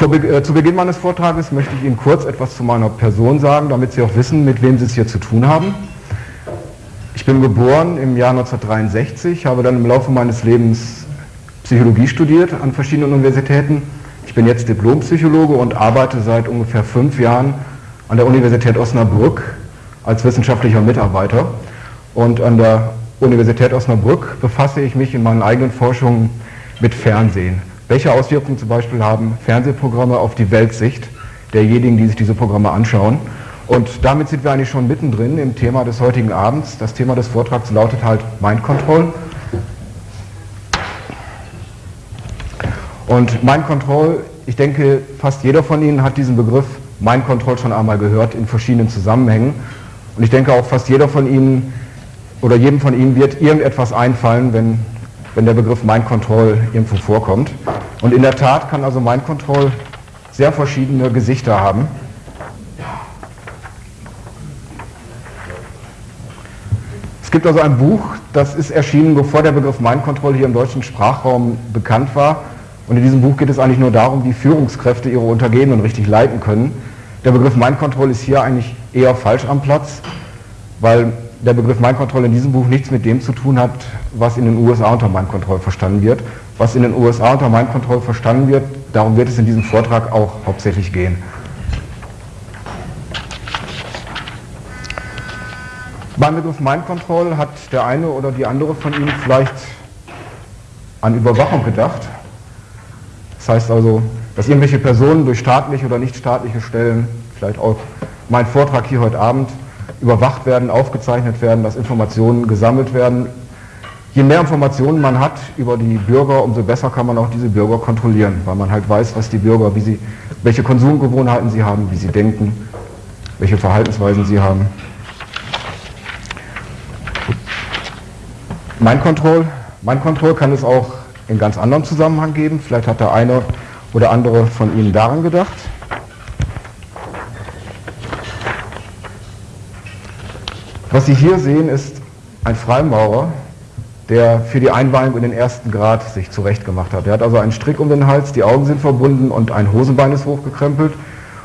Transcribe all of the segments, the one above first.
Äh, zu Beginn meines Vortrages möchte ich Ihnen kurz etwas zu meiner Person sagen, damit Sie auch wissen, mit wem Sie es hier zu tun haben. Ich bin geboren im Jahr 1963, habe dann im Laufe meines Lebens Psychologie studiert an verschiedenen Universitäten. Ich bin jetzt Diplompsychologe und arbeite seit ungefähr fünf Jahren an der Universität Osnabrück als wissenschaftlicher Mitarbeiter. Und an der Universität Osnabrück befasse ich mich in meinen eigenen Forschungen mit Fernsehen. Welche Auswirkungen zum Beispiel haben Fernsehprogramme auf die Weltsicht derjenigen, die sich diese Programme anschauen? Und damit sind wir eigentlich schon mittendrin im Thema des heutigen Abends. Das Thema des Vortrags lautet halt Mind Control. Und Mind Control, ich denke, fast jeder von Ihnen hat diesen Begriff Mind Control schon einmal gehört in verschiedenen Zusammenhängen. Und ich denke auch fast jeder von Ihnen oder jedem von Ihnen wird irgendetwas einfallen, wenn, wenn der Begriff Mind Control irgendwo vorkommt. Und in der Tat kann also Mind Control sehr verschiedene Gesichter haben. Es gibt also ein Buch, das ist erschienen, bevor der Begriff Mind Control hier im deutschen Sprachraum bekannt war. Und in diesem Buch geht es eigentlich nur darum, wie Führungskräfte ihre Untergebenen richtig leiten können. Der Begriff Mind Control ist hier eigentlich eher falsch am Platz, weil der Begriff Mind Control in diesem Buch nichts mit dem zu tun hat, was in den USA unter Mind Control verstanden wird. Was in den USA unter Mind Control verstanden wird, darum wird es in diesem Vortrag auch hauptsächlich gehen. Beim Begriff Mind Control hat der eine oder die andere von Ihnen vielleicht an Überwachung gedacht. Das heißt also, dass irgendwelche Personen durch staatliche oder nichtstaatliche Stellen, vielleicht auch mein Vortrag hier heute Abend, überwacht werden, aufgezeichnet werden, dass Informationen gesammelt werden. Je mehr Informationen man hat über die Bürger, umso besser kann man auch diese Bürger kontrollieren, weil man halt weiß, was die Bürger, wie sie, welche Konsumgewohnheiten sie haben, wie sie denken, welche Verhaltensweisen sie haben. Mein Control, mein Control kann es auch in ganz anderem Zusammenhang geben. Vielleicht hat der eine oder andere von Ihnen daran gedacht. Was Sie hier sehen, ist ein Freimaurer, der für die Einweihung in den ersten Grad sich zurechtgemacht hat. Er hat also einen Strick um den Hals, die Augen sind verbunden und ein Hosenbein ist hochgekrempelt.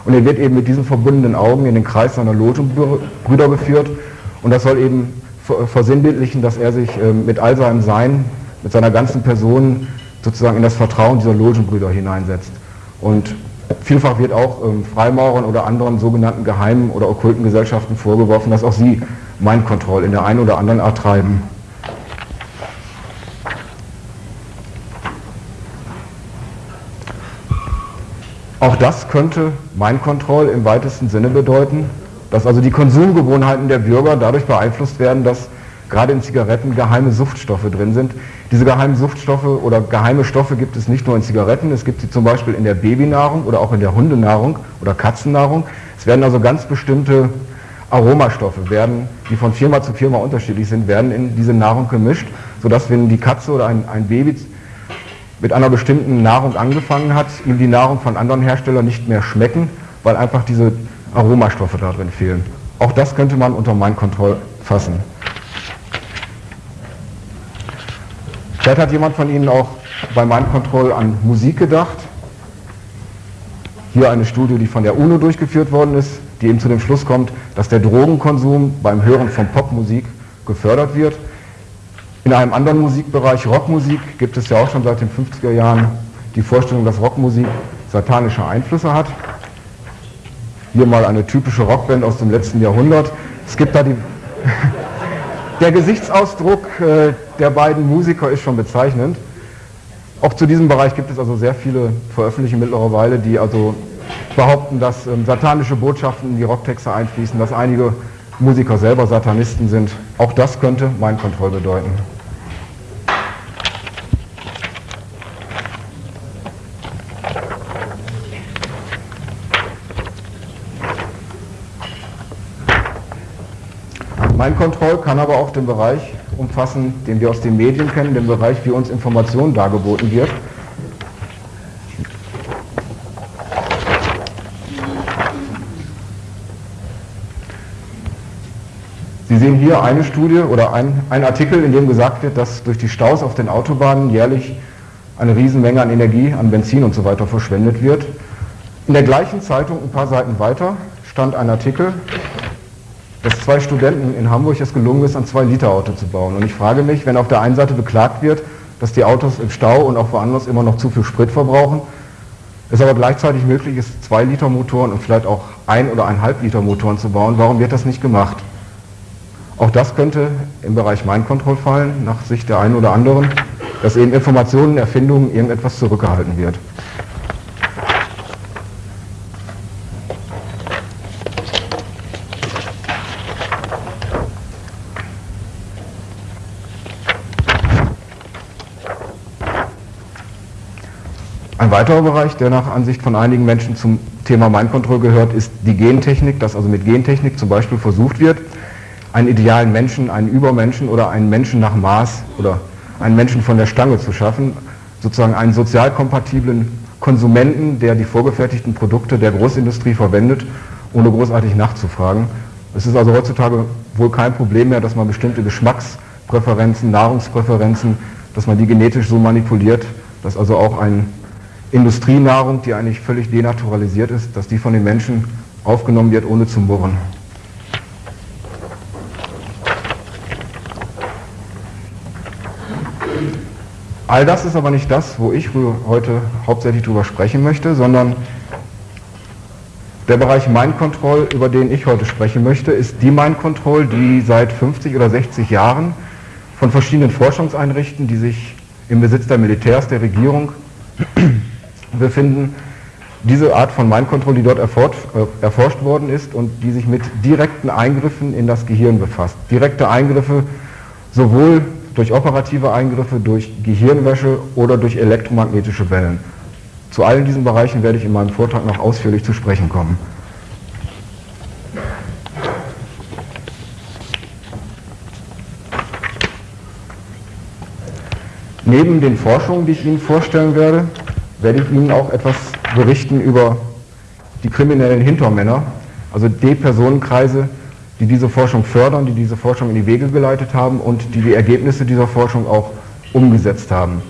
Und er wird eben mit diesen verbundenen Augen in den Kreis seiner Logenbrüder geführt. Und das soll eben versinnbildlichen, dass er sich ähm, mit all seinem Sein, mit seiner ganzen Person sozusagen in das Vertrauen dieser Logenbrüder hineinsetzt. Und vielfach wird auch ähm, Freimaurern oder anderen sogenannten geheimen oder okkulten Gesellschaften vorgeworfen, dass auch sie Mind Control in der einen oder anderen Art treiben. Auch das könnte Mind Control im weitesten Sinne bedeuten, dass also die Konsumgewohnheiten der Bürger dadurch beeinflusst werden, dass gerade in Zigaretten geheime Suchtstoffe drin sind. Diese geheimen Suchtstoffe oder geheime Stoffe gibt es nicht nur in Zigaretten, es gibt sie zum Beispiel in der Babynahrung oder auch in der Hundenahrung oder Katzennahrung. Es werden also ganz bestimmte Aromastoffe, werden, die von Firma zu Firma unterschiedlich sind, werden in diese Nahrung gemischt, sodass wenn die Katze oder ein, ein Baby mit einer bestimmten Nahrung angefangen hat, ihm die Nahrung von anderen Herstellern nicht mehr schmecken, weil einfach diese Aromastoffe darin fehlen. Auch das könnte man unter Mind Control fassen. Vielleicht hat jemand von Ihnen auch bei Mind Control an Musik gedacht. Hier eine Studie, die von der UNO durchgeführt worden ist, die eben zu dem Schluss kommt, dass der Drogenkonsum beim Hören von Popmusik gefördert wird. In einem anderen Musikbereich, Rockmusik, gibt es ja auch schon seit den 50er Jahren die Vorstellung, dass Rockmusik satanische Einflüsse hat hier mal eine typische Rockband aus dem letzten Jahrhundert. Es gibt da die... der Gesichtsausdruck äh, der beiden Musiker ist schon bezeichnend. Auch zu diesem Bereich gibt es also sehr viele Veröffentlichungen mittlerweile, die also behaupten, dass ähm, satanische Botschaften in die Rocktexte einfließen, dass einige Musiker selber Satanisten sind. Auch das könnte Mind Control bedeuten. Mind Control kann aber auch den Bereich umfassen, den wir aus den Medien kennen, den Bereich, wie uns Information dargeboten wird. Hier eine Studie oder ein, ein Artikel, in dem gesagt wird, dass durch die Staus auf den Autobahnen jährlich eine Riesenmenge an Energie, an Benzin und so weiter verschwendet wird. In der gleichen Zeitung, ein paar Seiten weiter, stand ein Artikel, dass zwei Studenten in Hamburg es gelungen ist, ein 2-Liter-Auto zu bauen. Und ich frage mich, wenn auf der einen Seite beklagt wird, dass die Autos im Stau und auch woanders immer noch zu viel Sprit verbrauchen, es aber gleichzeitig möglich ist, 2-Liter-Motoren und vielleicht auch 1 oder 1,5 Liter Motoren zu bauen, warum wird das nicht gemacht? Auch das könnte im Bereich Mind Control fallen, nach Sicht der einen oder anderen, dass eben Informationen, Erfindungen, irgendetwas zurückgehalten wird. Ein weiterer Bereich, der nach Ansicht von einigen Menschen zum Thema Mind Control gehört, ist die Gentechnik, dass also mit Gentechnik zum Beispiel versucht wird, einen idealen Menschen, einen Übermenschen oder einen Menschen nach Maß oder einen Menschen von der Stange zu schaffen, sozusagen einen sozial kompatiblen Konsumenten, der die vorgefertigten Produkte der Großindustrie verwendet, ohne großartig nachzufragen. Es ist also heutzutage wohl kein Problem mehr, dass man bestimmte Geschmackspräferenzen, Nahrungspräferenzen, dass man die genetisch so manipuliert, dass also auch eine Industrienahrung, die eigentlich völlig denaturalisiert ist, dass die von den Menschen aufgenommen wird, ohne zu murren. All das ist aber nicht das, wo ich heute hauptsächlich drüber sprechen möchte, sondern der Bereich Mind Control, über den ich heute sprechen möchte, ist die Mind Control, die seit 50 oder 60 Jahren von verschiedenen Forschungseinrichtungen, die sich im Besitz der Militärs, der Regierung befinden, diese Art von Mind Control, die dort erforscht, äh, erforscht worden ist und die sich mit direkten Eingriffen in das Gehirn befasst. Direkte Eingriffe sowohl durch operative Eingriffe, durch Gehirnwäsche oder durch elektromagnetische Wellen. Zu allen diesen Bereichen werde ich in meinem Vortrag noch ausführlich zu sprechen kommen. Neben den Forschungen, die ich Ihnen vorstellen werde, werde ich Ihnen auch etwas berichten über die kriminellen Hintermänner, also die Personenkreise, die diese Forschung fördern, die diese Forschung in die Wege geleitet haben und die die Ergebnisse dieser Forschung auch umgesetzt haben.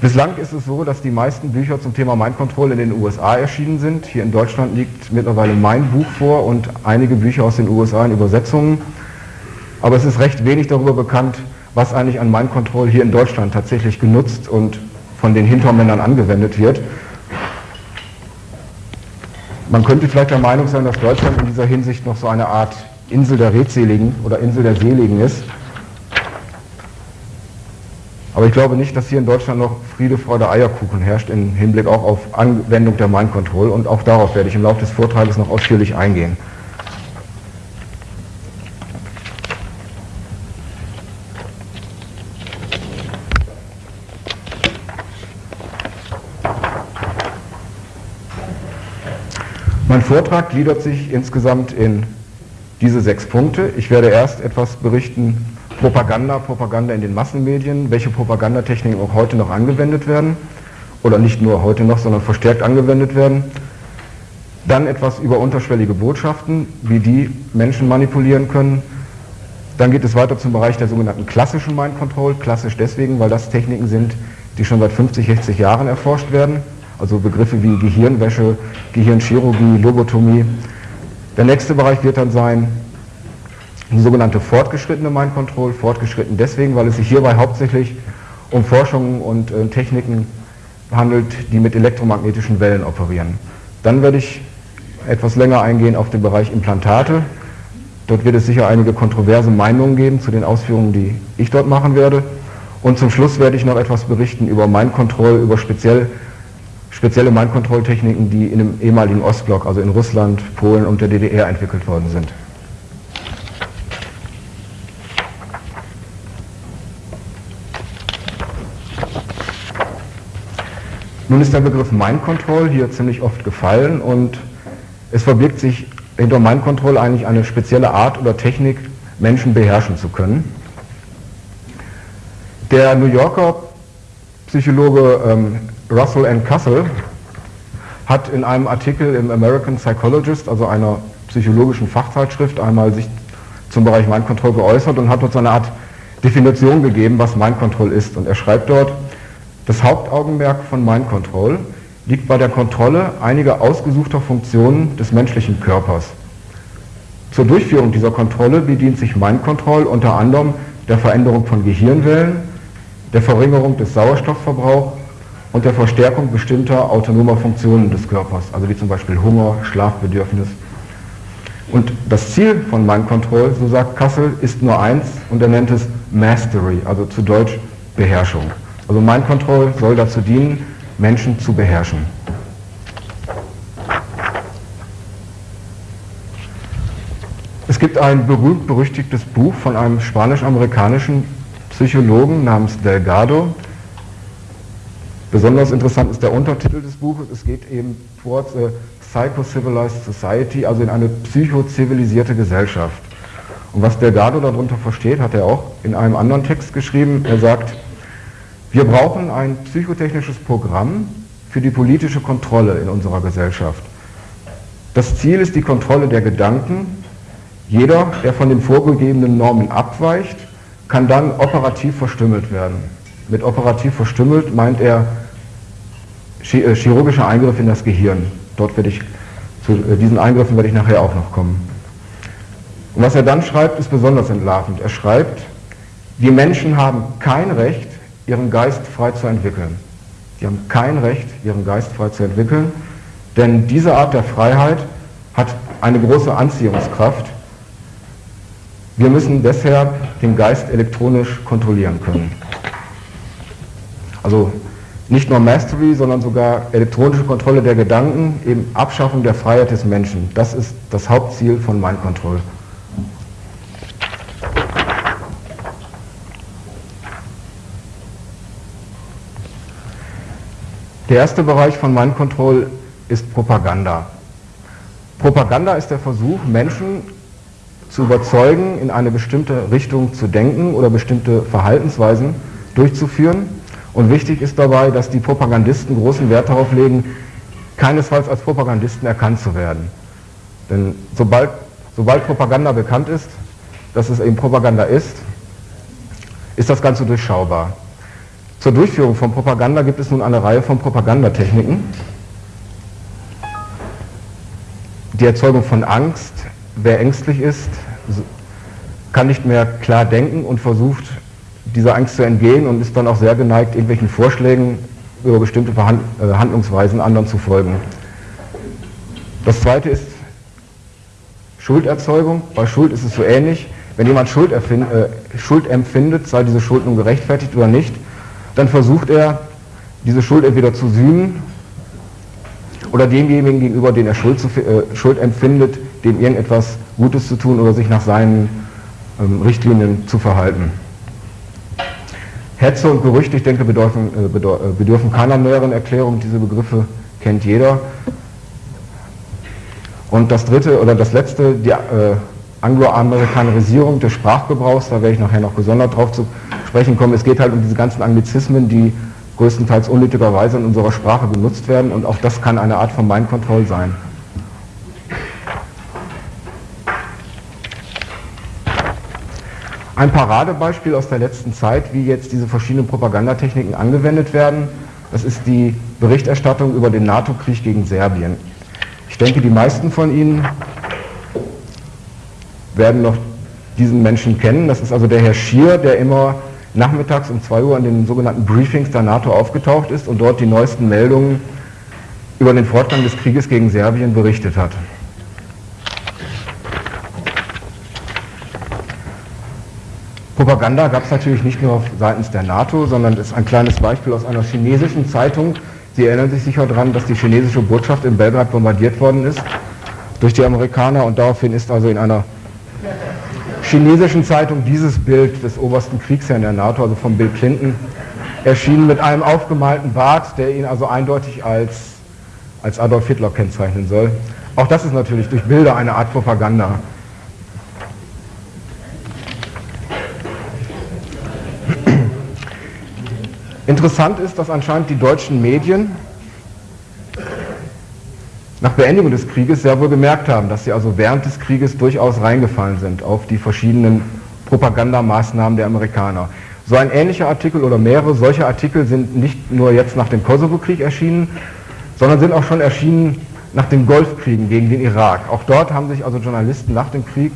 Bislang ist es so, dass die meisten Bücher zum Thema Mind Control in den USA erschienen sind. Hier in Deutschland liegt mittlerweile mein Buch vor und einige Bücher aus den USA in Übersetzungen. Aber es ist recht wenig darüber bekannt, was eigentlich an Mind Control hier in Deutschland tatsächlich genutzt und von den Hintermännern angewendet wird. Man könnte vielleicht der Meinung sein, dass Deutschland in dieser Hinsicht noch so eine Art Insel der Redseligen oder Insel der Seligen ist. Aber ich glaube nicht, dass hier in Deutschland noch Friede, Freude, Eierkuchen herrscht im Hinblick auch auf Anwendung der Mind Control und auch darauf werde ich im Laufe des Vortrages noch ausführlich eingehen. Mein Vortrag gliedert sich insgesamt in diese sechs Punkte. Ich werde erst etwas berichten, Propaganda, Propaganda in den Massenmedien, welche Propagandatechniken auch heute noch angewendet werden oder nicht nur heute noch, sondern verstärkt angewendet werden. Dann etwas über unterschwellige Botschaften, wie die Menschen manipulieren können. Dann geht es weiter zum Bereich der sogenannten klassischen Mind Control. Klassisch deswegen, weil das Techniken sind, die schon seit 50, 60 Jahren erforscht werden. Also Begriffe wie Gehirnwäsche, Gehirnchirurgie, Lobotomie, der nächste Bereich wird dann sein die sogenannte fortgeschrittene Mind Control. Fortgeschritten deswegen, weil es sich hierbei hauptsächlich um Forschungen und äh, Techniken handelt, die mit elektromagnetischen Wellen operieren. Dann werde ich etwas länger eingehen auf den Bereich Implantate. Dort wird es sicher einige kontroverse Meinungen geben zu den Ausführungen, die ich dort machen werde. Und zum Schluss werde ich noch etwas berichten über Mind Control, über speziell spezielle Mind-Control-Techniken, die in dem ehemaligen Ostblock, also in Russland, Polen und der DDR entwickelt worden sind. Nun ist der Begriff Mind Control hier ziemlich oft gefallen und es verbirgt sich hinter Mind Control eigentlich eine spezielle Art oder Technik, Menschen beherrschen zu können. Der New Yorker Psychologe ähm, Russell N. Cussell hat in einem Artikel im American Psychologist, also einer psychologischen Fachzeitschrift, einmal sich zum Bereich Mind Control geäußert und hat so eine Art Definition gegeben, was Mind Control ist. Und er schreibt dort, das Hauptaugenmerk von Mind Control liegt bei der Kontrolle einiger ausgesuchter Funktionen des menschlichen Körpers. Zur Durchführung dieser Kontrolle bedient sich Mind Control unter anderem der Veränderung von Gehirnwellen, der Verringerung des Sauerstoffverbrauchs und der Verstärkung bestimmter autonomer Funktionen des Körpers, also wie zum Beispiel Hunger, Schlafbedürfnis. Und das Ziel von Mind Control, so sagt Kassel, ist nur eins und er nennt es Mastery, also zu Deutsch Beherrschung. Also Mind Control soll dazu dienen, Menschen zu beherrschen. Es gibt ein berühmt-berüchtigtes Buch von einem spanisch-amerikanischen Psychologen namens Delgado. Besonders interessant ist der Untertitel des Buches. Es geht eben towards a Psycho-Civilized Society, also in eine psychozivilisierte Gesellschaft. Und was Delgado darunter versteht, hat er auch in einem anderen Text geschrieben. Er sagt, wir brauchen ein psychotechnisches Programm für die politische Kontrolle in unserer Gesellschaft. Das Ziel ist die Kontrolle der Gedanken. Jeder, der von den vorgegebenen Normen abweicht, kann dann operativ verstümmelt werden. Mit operativ verstümmelt meint er äh, chirurgischer Eingriff in das Gehirn. Dort werde ich, zu äh, diesen Eingriffen werde ich nachher auch noch kommen. Und was er dann schreibt, ist besonders entlarvend. Er schreibt, die Menschen haben kein Recht, ihren Geist frei zu entwickeln. Die haben kein Recht, ihren Geist frei zu entwickeln, denn diese Art der Freiheit hat eine große Anziehungskraft. Wir müssen deshalb den Geist elektronisch kontrollieren können. Also nicht nur Mastery, sondern sogar elektronische Kontrolle der Gedanken, eben Abschaffung der Freiheit des Menschen. Das ist das Hauptziel von Mind Control. Der erste Bereich von Mind Control ist Propaganda. Propaganda ist der Versuch, Menschen zu überzeugen, in eine bestimmte Richtung zu denken oder bestimmte Verhaltensweisen durchzuführen. Und wichtig ist dabei, dass die Propagandisten großen Wert darauf legen, keinesfalls als Propagandisten erkannt zu werden. Denn sobald, sobald Propaganda bekannt ist, dass es eben Propaganda ist, ist das Ganze durchschaubar. Zur Durchführung von Propaganda gibt es nun eine Reihe von Propagandatechniken. Die Erzeugung von Angst. Wer ängstlich ist, kann nicht mehr klar denken und versucht, dieser Angst zu entgehen und ist dann auch sehr geneigt, irgendwelchen Vorschlägen über bestimmte äh, Handlungsweisen anderen zu folgen. Das zweite ist Schulderzeugung. Bei Schuld ist es so ähnlich. Wenn jemand Schuld, äh, Schuld empfindet, sei diese Schuld nun gerechtfertigt oder nicht, dann versucht er, diese Schuld entweder zu sühnen oder demjenigen gegenüber, den er Schuld, zu, äh, Schuld empfindet, dem irgendetwas Gutes zu tun oder sich nach seinen ähm, Richtlinien zu verhalten. Hetze und Gerüchte, ich denke, bedürfen, äh, äh, bedürfen keiner näheren Erklärung. Diese Begriffe kennt jeder. Und das dritte oder das letzte, die äh, Angloamerikanerisierung des Sprachgebrauchs, da werde ich nachher noch gesondert drauf zu sprechen kommen. Es geht halt um diese ganzen Anglizismen, die größtenteils unnötigerweise in unserer Sprache benutzt werden und auch das kann eine Art von Mind sein. Ein Paradebeispiel aus der letzten Zeit, wie jetzt diese verschiedenen Propagandatechniken angewendet werden, das ist die Berichterstattung über den NATO-Krieg gegen Serbien. Ich denke, die meisten von Ihnen werden noch diesen Menschen kennen. Das ist also der Herr Schier, der immer nachmittags um 2 Uhr an den sogenannten Briefings der NATO aufgetaucht ist und dort die neuesten Meldungen über den Fortgang des Krieges gegen Serbien berichtet hat. Propaganda gab es natürlich nicht nur seitens der NATO, sondern ist ein kleines Beispiel aus einer chinesischen Zeitung. Sie erinnern sich sicher daran, dass die chinesische Botschaft in Belgrad bombardiert worden ist durch die Amerikaner und daraufhin ist also in einer chinesischen Zeitung dieses Bild des obersten Kriegsherrn der NATO, also von Bill Clinton, erschienen mit einem aufgemalten Bart, der ihn also eindeutig als, als Adolf Hitler kennzeichnen soll. Auch das ist natürlich durch Bilder eine Art Propaganda. Interessant ist, dass anscheinend die deutschen Medien nach Beendigung des Krieges sehr wohl gemerkt haben, dass sie also während des Krieges durchaus reingefallen sind auf die verschiedenen Propagandamaßnahmen der Amerikaner. So ein ähnlicher Artikel oder mehrere solcher Artikel sind nicht nur jetzt nach dem Kosovo-Krieg erschienen, sondern sind auch schon erschienen nach den Golfkriegen gegen den Irak. Auch dort haben sich also Journalisten nach dem Krieg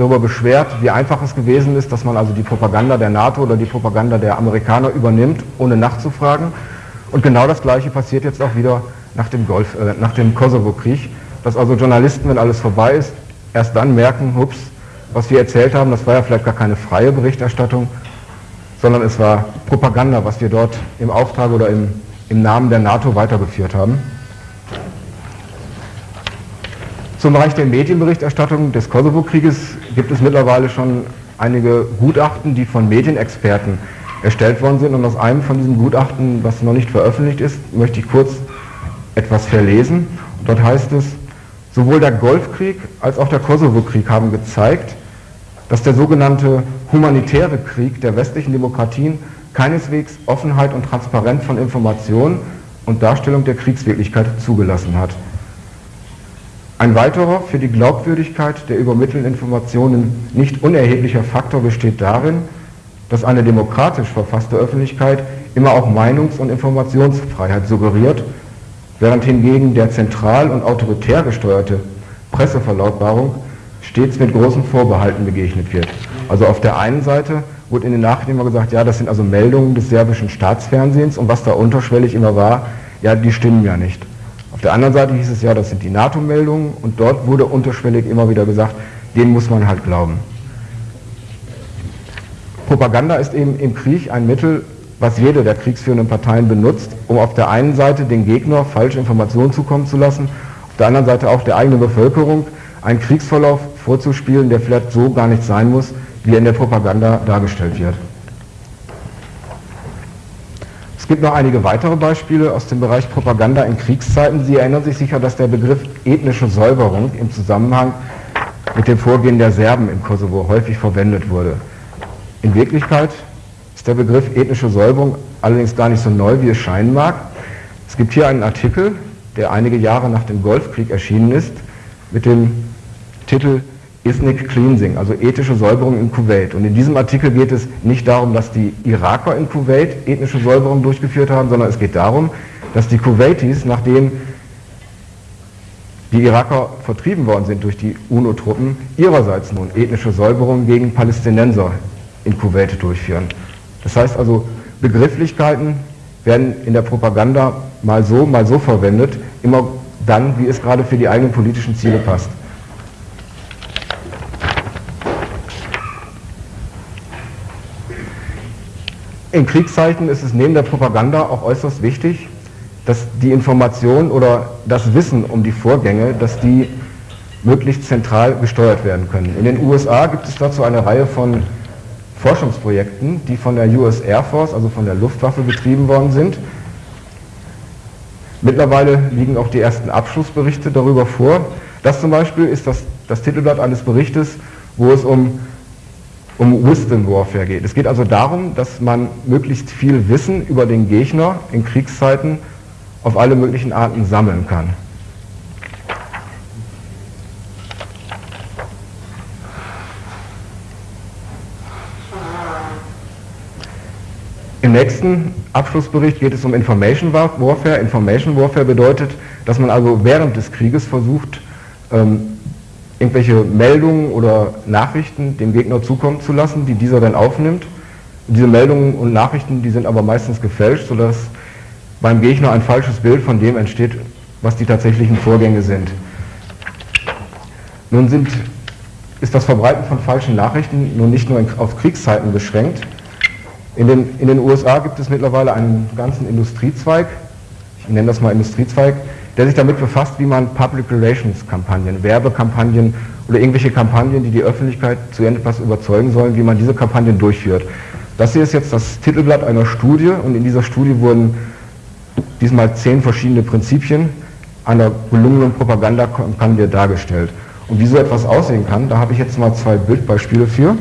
darüber beschwert, wie einfach es gewesen ist, dass man also die Propaganda der NATO oder die Propaganda der Amerikaner übernimmt, ohne nachzufragen. Und genau das Gleiche passiert jetzt auch wieder nach dem, Golf, äh, nach dem Kosovo-Krieg, dass also Journalisten, wenn alles vorbei ist, erst dann merken, hups, was wir erzählt haben, das war ja vielleicht gar keine freie Berichterstattung, sondern es war Propaganda, was wir dort im Auftrag oder im, im Namen der NATO weitergeführt haben. Zum Bereich der Medienberichterstattung des Kosovo-Krieges gibt es mittlerweile schon einige Gutachten, die von Medienexperten erstellt worden sind. Und aus einem von diesen Gutachten, was noch nicht veröffentlicht ist, möchte ich kurz etwas verlesen. dort heißt es, sowohl der Golfkrieg als auch der Kosovo-Krieg haben gezeigt, dass der sogenannte humanitäre Krieg der westlichen Demokratien keineswegs Offenheit und Transparenz von Informationen und Darstellung der Kriegswirklichkeit zugelassen hat. Ein weiterer für die Glaubwürdigkeit der übermittelten Informationen nicht unerheblicher Faktor besteht darin, dass eine demokratisch verfasste Öffentlichkeit immer auch Meinungs- und Informationsfreiheit suggeriert, während hingegen der zentral und autoritär gesteuerte Presseverlautbarung stets mit großen Vorbehalten begegnet wird. Also auf der einen Seite wurde in den Nachrichten immer gesagt, ja, das sind also Meldungen des serbischen Staatsfernsehens und was da unterschwellig immer war, ja, die stimmen ja nicht. Auf der anderen Seite hieß es ja, das sind die NATO-Meldungen und dort wurde unterschwellig immer wieder gesagt, denen muss man halt glauben. Propaganda ist eben im Krieg ein Mittel, was jede der kriegsführenden Parteien benutzt, um auf der einen Seite den Gegner falsche Informationen zukommen zu lassen, auf der anderen Seite auch der eigenen Bevölkerung einen Kriegsverlauf vorzuspielen, der vielleicht so gar nicht sein muss, wie er in der Propaganda dargestellt wird gibt noch einige weitere Beispiele aus dem Bereich Propaganda in Kriegszeiten. Sie erinnern sich sicher, dass der Begriff ethnische Säuberung im Zusammenhang mit dem Vorgehen der Serben im Kosovo häufig verwendet wurde. In Wirklichkeit ist der Begriff ethnische Säuberung allerdings gar nicht so neu, wie es scheinen mag. Es gibt hier einen Artikel, der einige Jahre nach dem Golfkrieg erschienen ist, mit dem Titel Ethnic Cleansing, also ethische Säuberung in Kuwait. Und in diesem Artikel geht es nicht darum, dass die Iraker in Kuwait ethnische Säuberung durchgeführt haben, sondern es geht darum, dass die Kuwaitis, nachdem die Iraker vertrieben worden sind durch die UNO-Truppen, ihrerseits nun ethnische Säuberung gegen Palästinenser in Kuwait durchführen. Das heißt also, Begrifflichkeiten werden in der Propaganda mal so, mal so verwendet, immer dann, wie es gerade für die eigenen politischen Ziele passt. In Kriegszeiten ist es neben der Propaganda auch äußerst wichtig, dass die Information oder das Wissen um die Vorgänge, dass die möglichst zentral gesteuert werden können. In den USA gibt es dazu eine Reihe von Forschungsprojekten, die von der US Air Force, also von der Luftwaffe betrieben worden sind. Mittlerweile liegen auch die ersten Abschlussberichte darüber vor. Das zum Beispiel ist das, das Titelblatt eines Berichtes, wo es um um Wisdom Warfare geht. Es geht also darum, dass man möglichst viel Wissen über den Gegner in Kriegszeiten auf alle möglichen Arten sammeln kann. Im nächsten Abschlussbericht geht es um Information Warfare. Information Warfare bedeutet, dass man also während des Krieges versucht, ähm, irgendwelche Meldungen oder Nachrichten dem Gegner zukommen zu lassen, die dieser dann aufnimmt. Diese Meldungen und Nachrichten, die sind aber meistens gefälscht, sodass beim Gegner ein falsches Bild von dem entsteht, was die tatsächlichen Vorgänge sind. Nun sind, ist das Verbreiten von falschen Nachrichten nun nicht nur auf Kriegszeiten beschränkt. In den, in den USA gibt es mittlerweile einen ganzen Industriezweig, ich nenne das mal Industriezweig, der sich damit befasst, wie man Public Relations Kampagnen, Werbekampagnen oder irgendwelche Kampagnen, die die Öffentlichkeit zu irgendetwas überzeugen sollen, wie man diese Kampagnen durchführt. Das hier ist jetzt das Titelblatt einer Studie und in dieser Studie wurden diesmal zehn verschiedene Prinzipien einer gelungenen Propagandakampagne dargestellt. Und wie so etwas aussehen kann, da habe ich jetzt mal zwei Bildbeispiele für.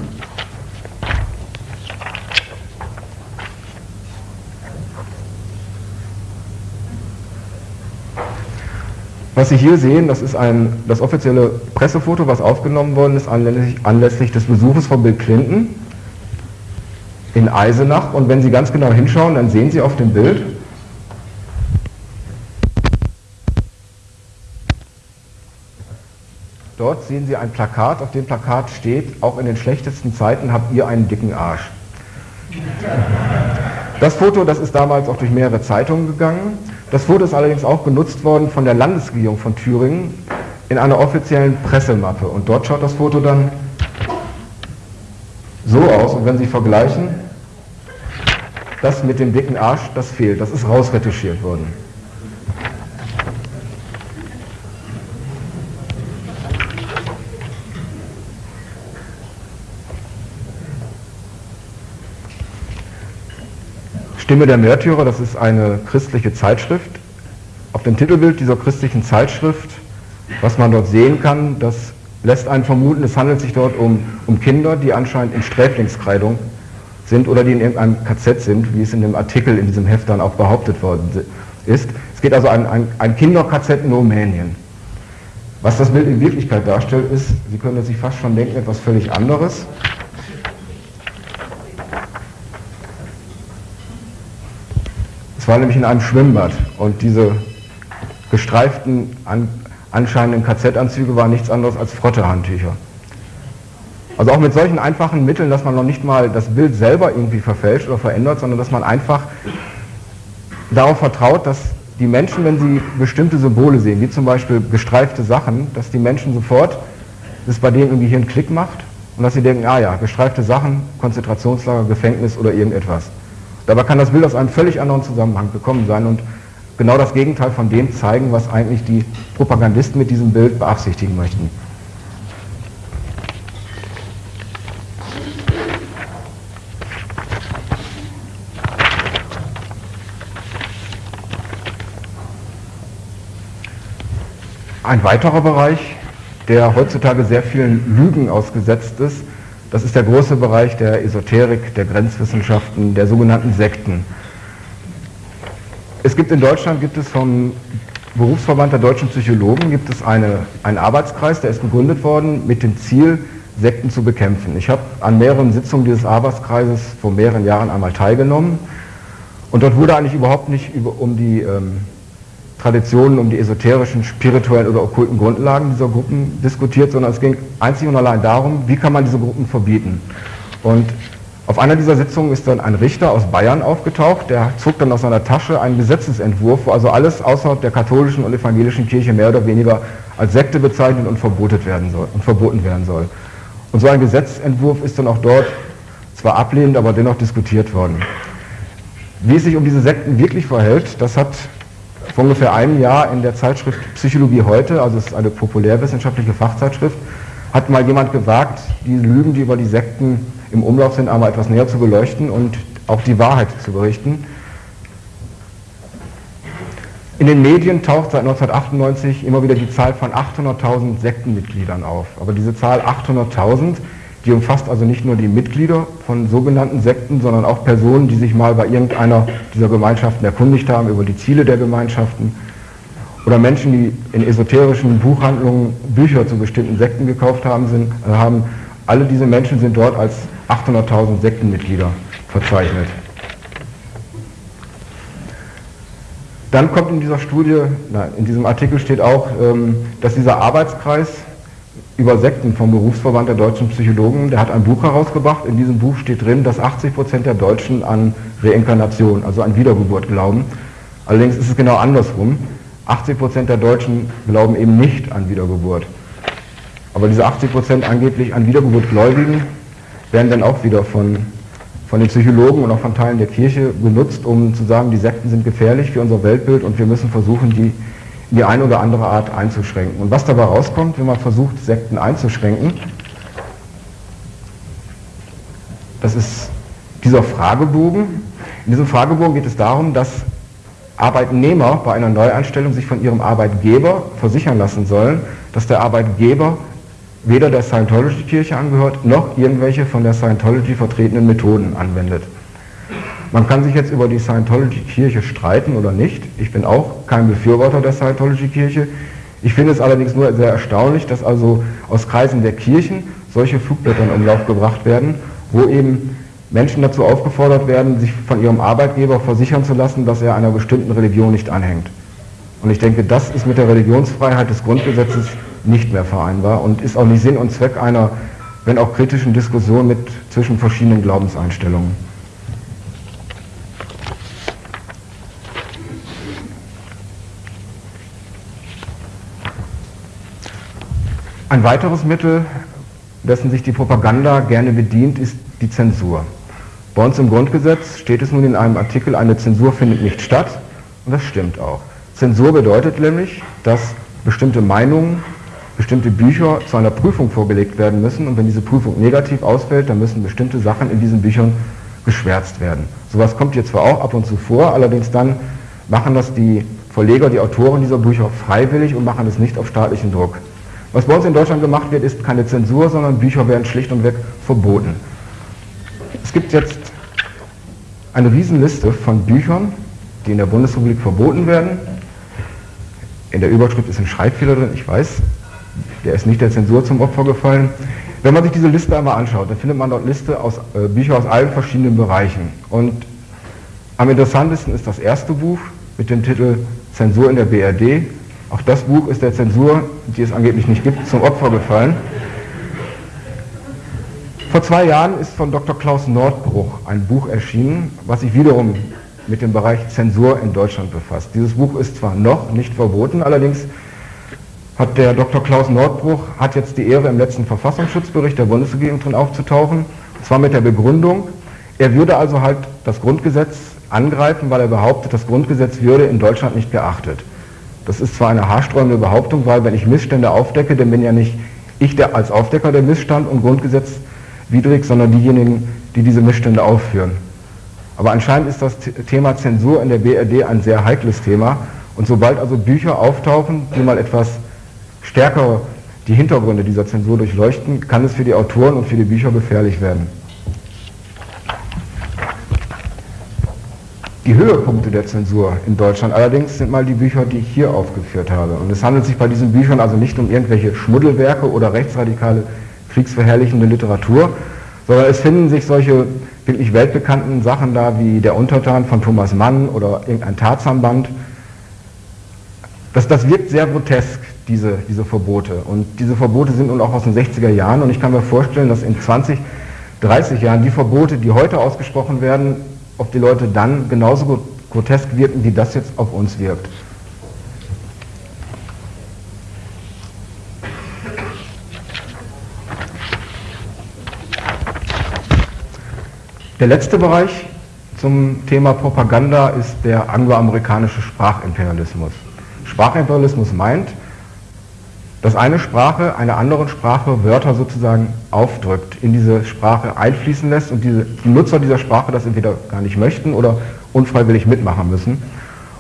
Was Sie hier sehen, das ist ein, das offizielle Pressefoto, was aufgenommen worden ist anlässlich, anlässlich des Besuches von Bill Clinton in Eisenach. Und wenn Sie ganz genau hinschauen, dann sehen Sie auf dem Bild, Dort sehen Sie ein Plakat, auf dem Plakat steht, auch in den schlechtesten Zeiten habt ihr einen dicken Arsch. Das Foto, das ist damals auch durch mehrere Zeitungen gegangen. Das Foto ist allerdings auch genutzt worden von der Landesregierung von Thüringen in einer offiziellen Pressemappe. Und dort schaut das Foto dann so aus. Und wenn Sie vergleichen, das mit dem dicken Arsch, das fehlt. Das ist rausretuschiert worden. Stimme der Märtyrer, das ist eine christliche Zeitschrift. Auf dem Titelbild dieser christlichen Zeitschrift, was man dort sehen kann, das lässt einen vermuten, es handelt sich dort um, um Kinder, die anscheinend in Sträflingskleidung sind oder die in irgendeinem KZ sind, wie es in dem Artikel in diesem Heft dann auch behauptet worden ist. Es geht also um ein, ein, ein Kinder-KZ in Rumänien. Was das Bild in Wirklichkeit darstellt, ist, Sie können sich fast schon denken, etwas völlig anderes. War nämlich in einem Schwimmbad und diese gestreiften, an, anscheinenden KZ-Anzüge waren nichts anderes als Frottehandtücher. Also auch mit solchen einfachen Mitteln, dass man noch nicht mal das Bild selber irgendwie verfälscht oder verändert, sondern dass man einfach darauf vertraut, dass die Menschen, wenn sie bestimmte Symbole sehen, wie zum Beispiel gestreifte Sachen, dass die Menschen sofort, dass bei denen irgendwie hier einen Klick macht und dass sie denken, ah ja, gestreifte Sachen, Konzentrationslager, Gefängnis oder irgendetwas. Dabei kann das Bild aus einem völlig anderen Zusammenhang gekommen sein und genau das Gegenteil von dem zeigen, was eigentlich die Propagandisten mit diesem Bild beabsichtigen möchten. Ein weiterer Bereich, der heutzutage sehr vielen Lügen ausgesetzt ist, das ist der große Bereich der Esoterik, der Grenzwissenschaften, der sogenannten Sekten. Es gibt in Deutschland, gibt es vom Berufsverband der deutschen Psychologen, gibt es eine, einen Arbeitskreis, der ist gegründet worden mit dem Ziel, Sekten zu bekämpfen. Ich habe an mehreren Sitzungen dieses Arbeitskreises vor mehreren Jahren einmal teilgenommen und dort wurde eigentlich überhaupt nicht über, um die ähm, Traditionen, um die esoterischen, spirituellen oder okkulten Grundlagen dieser Gruppen diskutiert, sondern es ging einzig und allein darum, wie kann man diese Gruppen verbieten. Und auf einer dieser Sitzungen ist dann ein Richter aus Bayern aufgetaucht, der zog dann aus seiner Tasche einen Gesetzesentwurf, wo also alles außerhalb der katholischen und evangelischen Kirche mehr oder weniger als Sekte bezeichnet und verboten werden soll. Und verboten werden soll. Und so ein Gesetzentwurf ist dann auch dort zwar ablehnend, aber dennoch diskutiert worden. Wie es sich um diese Sekten wirklich verhält, das hat vor ungefähr einem Jahr in der Zeitschrift Psychologie heute, also es ist eine populärwissenschaftliche Fachzeitschrift, hat mal jemand gewagt, die Lügen, die über die Sekten im Umlauf sind, einmal etwas näher zu beleuchten und auch die Wahrheit zu berichten. In den Medien taucht seit 1998 immer wieder die Zahl von 800.000 Sektenmitgliedern auf. Aber diese Zahl 800.000 die umfasst also nicht nur die Mitglieder von sogenannten Sekten, sondern auch Personen, die sich mal bei irgendeiner dieser Gemeinschaften erkundigt haben über die Ziele der Gemeinschaften oder Menschen, die in esoterischen Buchhandlungen Bücher zu bestimmten Sekten gekauft haben, sind, äh, haben alle diese Menschen sind dort als 800.000 Sektenmitglieder verzeichnet. Dann kommt in dieser Studie, in diesem Artikel steht auch, ähm, dass dieser Arbeitskreis über Sekten vom Berufsverband der deutschen Psychologen. Der hat ein Buch herausgebracht. In diesem Buch steht drin, dass 80 Prozent der Deutschen an Reinkarnation, also an Wiedergeburt glauben. Allerdings ist es genau andersrum. 80 Prozent der Deutschen glauben eben nicht an Wiedergeburt. Aber diese 80 Prozent angeblich an Wiedergeburt Gläubigen werden dann auch wieder von, von den Psychologen und auch von Teilen der Kirche genutzt, um zu sagen, die Sekten sind gefährlich für unser Weltbild und wir müssen versuchen, die die eine oder andere Art einzuschränken. Und was dabei rauskommt, wenn man versucht, Sekten einzuschränken, das ist dieser Fragebogen. In diesem Fragebogen geht es darum, dass Arbeitnehmer bei einer Neueinstellung sich von ihrem Arbeitgeber versichern lassen sollen, dass der Arbeitgeber weder der Scientology-Kirche angehört, noch irgendwelche von der Scientology vertretenen Methoden anwendet. Man kann sich jetzt über die Scientology-Kirche streiten oder nicht. Ich bin auch kein Befürworter der Scientology-Kirche. Ich finde es allerdings nur sehr erstaunlich, dass also aus Kreisen der Kirchen solche Flugblätter in Umlauf gebracht werden, wo eben Menschen dazu aufgefordert werden, sich von ihrem Arbeitgeber versichern zu lassen, dass er einer bestimmten Religion nicht anhängt. Und ich denke, das ist mit der Religionsfreiheit des Grundgesetzes nicht mehr vereinbar und ist auch nicht Sinn und Zweck einer, wenn auch kritischen Diskussion mit zwischen verschiedenen Glaubenseinstellungen. Ein weiteres Mittel, dessen sich die Propaganda gerne bedient, ist die Zensur. Bei uns im Grundgesetz steht es nun in einem Artikel, eine Zensur findet nicht statt. Und das stimmt auch. Zensur bedeutet nämlich, dass bestimmte Meinungen, bestimmte Bücher zu einer Prüfung vorgelegt werden müssen. Und wenn diese Prüfung negativ ausfällt, dann müssen bestimmte Sachen in diesen Büchern geschwärzt werden. Sowas kommt hier zwar auch ab und zu vor, allerdings dann machen das die Verleger, die Autoren dieser Bücher freiwillig und machen es nicht auf staatlichen Druck. Was bei uns in Deutschland gemacht wird, ist keine Zensur, sondern Bücher werden schlicht und weg verboten. Es gibt jetzt eine Riesenliste von Büchern, die in der Bundesrepublik verboten werden. In der Überschrift ist ein Schreibfehler drin, ich weiß, der ist nicht der Zensur zum Opfer gefallen. Wenn man sich diese Liste einmal anschaut, dann findet man dort Liste aus äh, Bücher aus allen verschiedenen Bereichen. Und am interessantesten ist das erste Buch mit dem Titel Zensur in der BRD. Auch das Buch ist der Zensur, die es angeblich nicht gibt, zum Opfer gefallen. Vor zwei Jahren ist von Dr. Klaus Nordbruch ein Buch erschienen, was sich wiederum mit dem Bereich Zensur in Deutschland befasst. Dieses Buch ist zwar noch nicht verboten, allerdings hat der Dr. Klaus Nordbruch hat jetzt die Ehre, im letzten Verfassungsschutzbericht der Bundesregierung drin aufzutauchen, und zwar mit der Begründung, er würde also halt das Grundgesetz angreifen, weil er behauptet, das Grundgesetz würde in Deutschland nicht geachtet. Das ist zwar eine haarsträubende Behauptung, weil wenn ich Missstände aufdecke, dann bin ja nicht ich der als Aufdecker der Missstand und Grundgesetz widrig, sondern diejenigen, die diese Missstände aufführen. Aber anscheinend ist das Thema Zensur in der BRD ein sehr heikles Thema. Und sobald also Bücher auftauchen, die mal etwas stärker die Hintergründe dieser Zensur durchleuchten, kann es für die Autoren und für die Bücher gefährlich werden. Die Höhepunkte der Zensur in Deutschland allerdings sind mal die Bücher, die ich hier aufgeführt habe. Und es handelt sich bei diesen Büchern also nicht um irgendwelche Schmuddelwerke oder rechtsradikale kriegsverherrlichende Literatur, sondern es finden sich solche wirklich weltbekannten Sachen da wie Der Untertan von Thomas Mann oder irgendein Tarzanband. Das, das wirkt sehr grotesk, diese, diese Verbote. Und diese Verbote sind nun auch aus den 60er Jahren und ich kann mir vorstellen, dass in 20, 30 Jahren die Verbote, die heute ausgesprochen werden, auf die Leute dann genauso grotesk wirken, wie das jetzt auf uns wirkt. Der letzte Bereich zum Thema Propaganda ist der angloamerikanische Sprachimperialismus. Sprachimperialismus meint, dass eine Sprache einer anderen Sprache Wörter sozusagen aufdrückt, in diese Sprache einfließen lässt und diese, die Nutzer dieser Sprache das entweder gar nicht möchten oder unfreiwillig mitmachen müssen.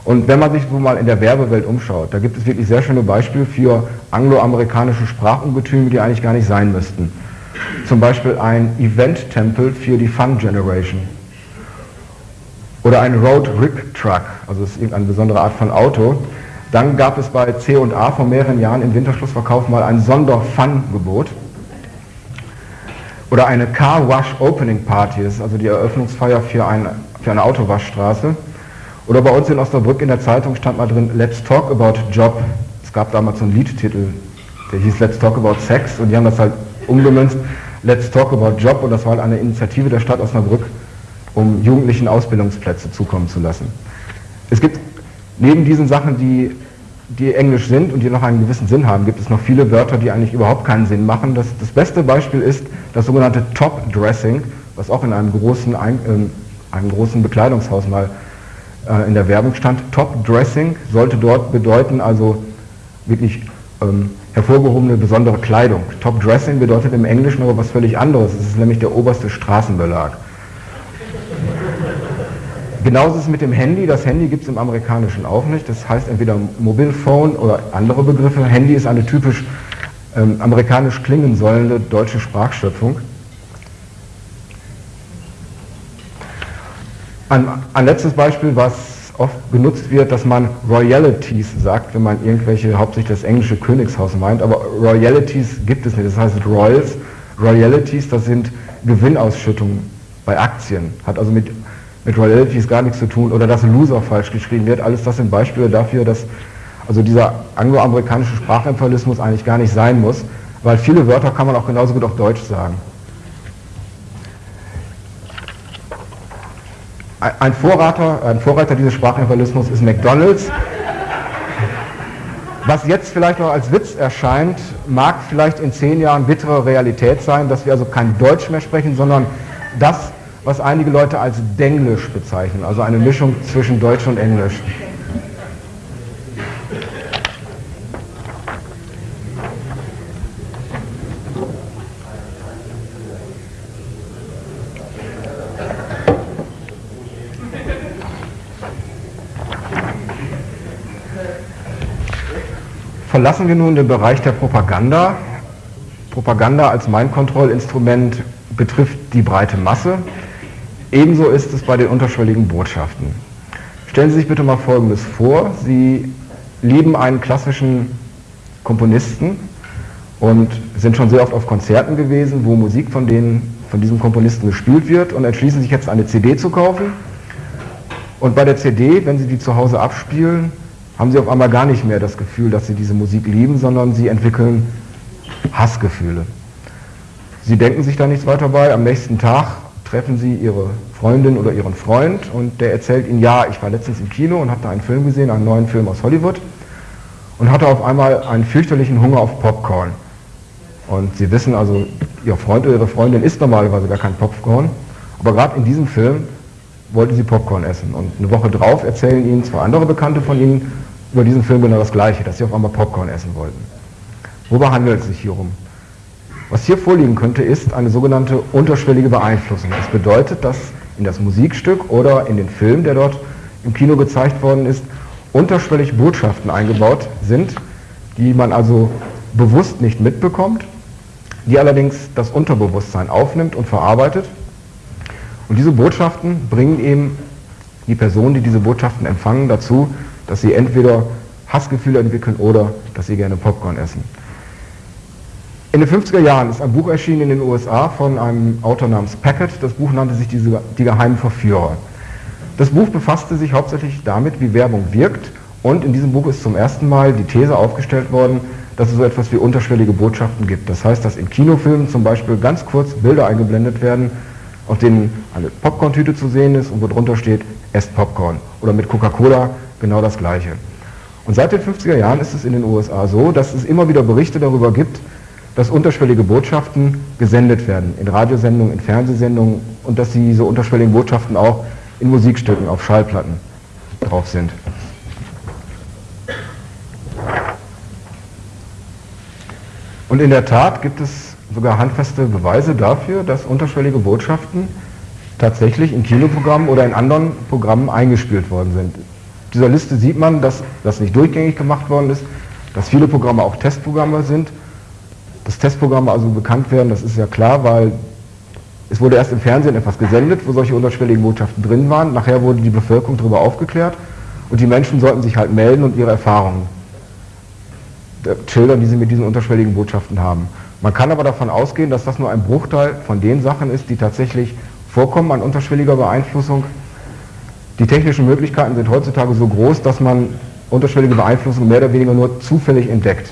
Und wenn man sich so mal in der Werbewelt umschaut, da gibt es wirklich sehr schöne Beispiele für angloamerikanische Sprachungetüme, die eigentlich gar nicht sein müssten zum Beispiel ein Event-Tempel für die Fun Generation. Oder ein Road Rig Truck, also das ist irgendeine besondere Art von Auto. Dann gab es bei C&A vor mehreren Jahren im Winterschlussverkauf mal ein Sonder-Fun-Gebot. Oder eine Car Wash Opening Party, das ist also die Eröffnungsfeier für, ein, für eine Autowaschstraße. Oder bei uns in Osnabrück in der Zeitung stand mal drin, Let's Talk About Job. Es gab damals so einen Liedtitel, der hieß Let's Talk About Sex und die haben das halt umgemünzt, Let's Talk About Job und das war halt eine Initiative der Stadt Osnabrück, um Jugendlichen Ausbildungsplätze zukommen zu lassen. Es gibt neben diesen Sachen, die, die englisch sind und die noch einen gewissen Sinn haben, gibt es noch viele Wörter, die eigentlich überhaupt keinen Sinn machen. Das, das beste Beispiel ist das sogenannte Top Dressing, was auch in einem großen, ein, äh, einem großen Bekleidungshaus mal äh, in der Werbung stand. Top Dressing sollte dort bedeuten, also wirklich ähm, hervorgehobene besondere Kleidung. Top Dressing bedeutet im Englischen aber was völlig anderes. Es ist nämlich der oberste Straßenbelag. Genauso ist es mit dem Handy. Das Handy gibt es im Amerikanischen auch nicht. Das heißt entweder Mobile Phone oder andere Begriffe. Handy ist eine typisch ähm, amerikanisch klingen sollende deutsche Sprachschöpfung. Ein, ein letztes Beispiel, was oft benutzt wird, dass man Royalities sagt, wenn man irgendwelche, hauptsächlich das englische Königshaus meint, aber Royalities gibt es nicht. Das heißt Royals, Royalities, das sind Gewinnausschüttungen bei Aktien. Hat also mit, mit Royalities gar nichts zu tun. Oder dass Loser falsch geschrieben wird. Alles das sind Beispiele dafür, dass also dieser angloamerikanische Sprachimperialismus eigentlich gar nicht sein muss, weil viele Wörter kann man auch genauso gut auf Deutsch sagen. Ein Vorreiter, ein Vorreiter dieses Sprachimperialismus ist McDonald's. Was jetzt vielleicht noch als Witz erscheint, mag vielleicht in zehn Jahren bittere Realität sein, dass wir also kein Deutsch mehr sprechen, sondern das, was einige Leute als Denglisch bezeichnen, also eine Mischung zwischen Deutsch und Englisch. Verlassen wir nun den Bereich der Propaganda. Propaganda als Mindkontrollinstrument betrifft die breite Masse. Ebenso ist es bei den unterschwelligen Botschaften. Stellen Sie sich bitte mal Folgendes vor. Sie lieben einen klassischen Komponisten und sind schon sehr oft auf Konzerten gewesen, wo Musik von, denen, von diesem Komponisten gespielt wird und entschließen sich jetzt eine CD zu kaufen. Und bei der CD, wenn Sie die zu Hause abspielen, haben sie auf einmal gar nicht mehr das Gefühl, dass sie diese Musik lieben, sondern sie entwickeln Hassgefühle. Sie denken sich da nichts weiter bei. Am nächsten Tag treffen sie ihre Freundin oder ihren Freund und der erzählt ihnen, ja, ich war letztens im Kino und habe da einen Film gesehen, einen neuen Film aus Hollywood und hatte auf einmal einen fürchterlichen Hunger auf Popcorn. Und sie wissen also, ihr Freund oder ihre Freundin isst normalerweise gar kein Popcorn, aber gerade in diesem Film wollte sie Popcorn essen. Und eine Woche drauf erzählen ihnen zwei andere Bekannte von ihnen, über diesen Film genau das Gleiche, dass sie auf einmal Popcorn essen wollten. Wobei handelt es sich hier um? Was hier vorliegen könnte, ist eine sogenannte unterschwellige Beeinflussung. Das bedeutet, dass in das Musikstück oder in den Film, der dort im Kino gezeigt worden ist, unterschwellig Botschaften eingebaut sind, die man also bewusst nicht mitbekommt, die allerdings das Unterbewusstsein aufnimmt und verarbeitet. Und diese Botschaften bringen eben die Personen, die diese Botschaften empfangen, dazu, dass sie entweder Hassgefühle entwickeln oder dass sie gerne Popcorn essen. In den 50er Jahren ist ein Buch erschienen in den USA von einem Autor namens Packett. Das Buch nannte sich Die geheimen Verführer. Das Buch befasste sich hauptsächlich damit, wie Werbung wirkt und in diesem Buch ist zum ersten Mal die These aufgestellt worden, dass es so etwas wie unterschwellige Botschaften gibt. Das heißt, dass in Kinofilmen zum Beispiel ganz kurz Bilder eingeblendet werden, auf denen eine Popcorn-Tüte zu sehen ist und wo drunter steht, esst Popcorn. Oder mit Coca-Cola genau das Gleiche. Und seit den 50er Jahren ist es in den USA so, dass es immer wieder Berichte darüber gibt, dass unterschwellige Botschaften gesendet werden, in Radiosendungen, in Fernsehsendungen und dass diese unterschwelligen Botschaften auch in Musikstücken auf Schallplatten drauf sind. Und in der Tat gibt es sogar handfeste Beweise dafür, dass unterschwellige Botschaften tatsächlich in Kinoprogrammen oder in anderen Programmen eingespielt worden sind dieser Liste sieht man, dass das nicht durchgängig gemacht worden ist, dass viele Programme auch Testprogramme sind. Dass Testprogramme also bekannt werden, das ist ja klar, weil es wurde erst im Fernsehen etwas gesendet, wo solche unterschwelligen Botschaften drin waren. Nachher wurde die Bevölkerung darüber aufgeklärt und die Menschen sollten sich halt melden und ihre Erfahrungen schildern, die sie mit diesen unterschwelligen Botschaften haben. Man kann aber davon ausgehen, dass das nur ein Bruchteil von den Sachen ist, die tatsächlich vorkommen an unterschwelliger Beeinflussung die technischen Möglichkeiten sind heutzutage so groß, dass man unterschwellige Beeinflussung mehr oder weniger nur zufällig entdeckt.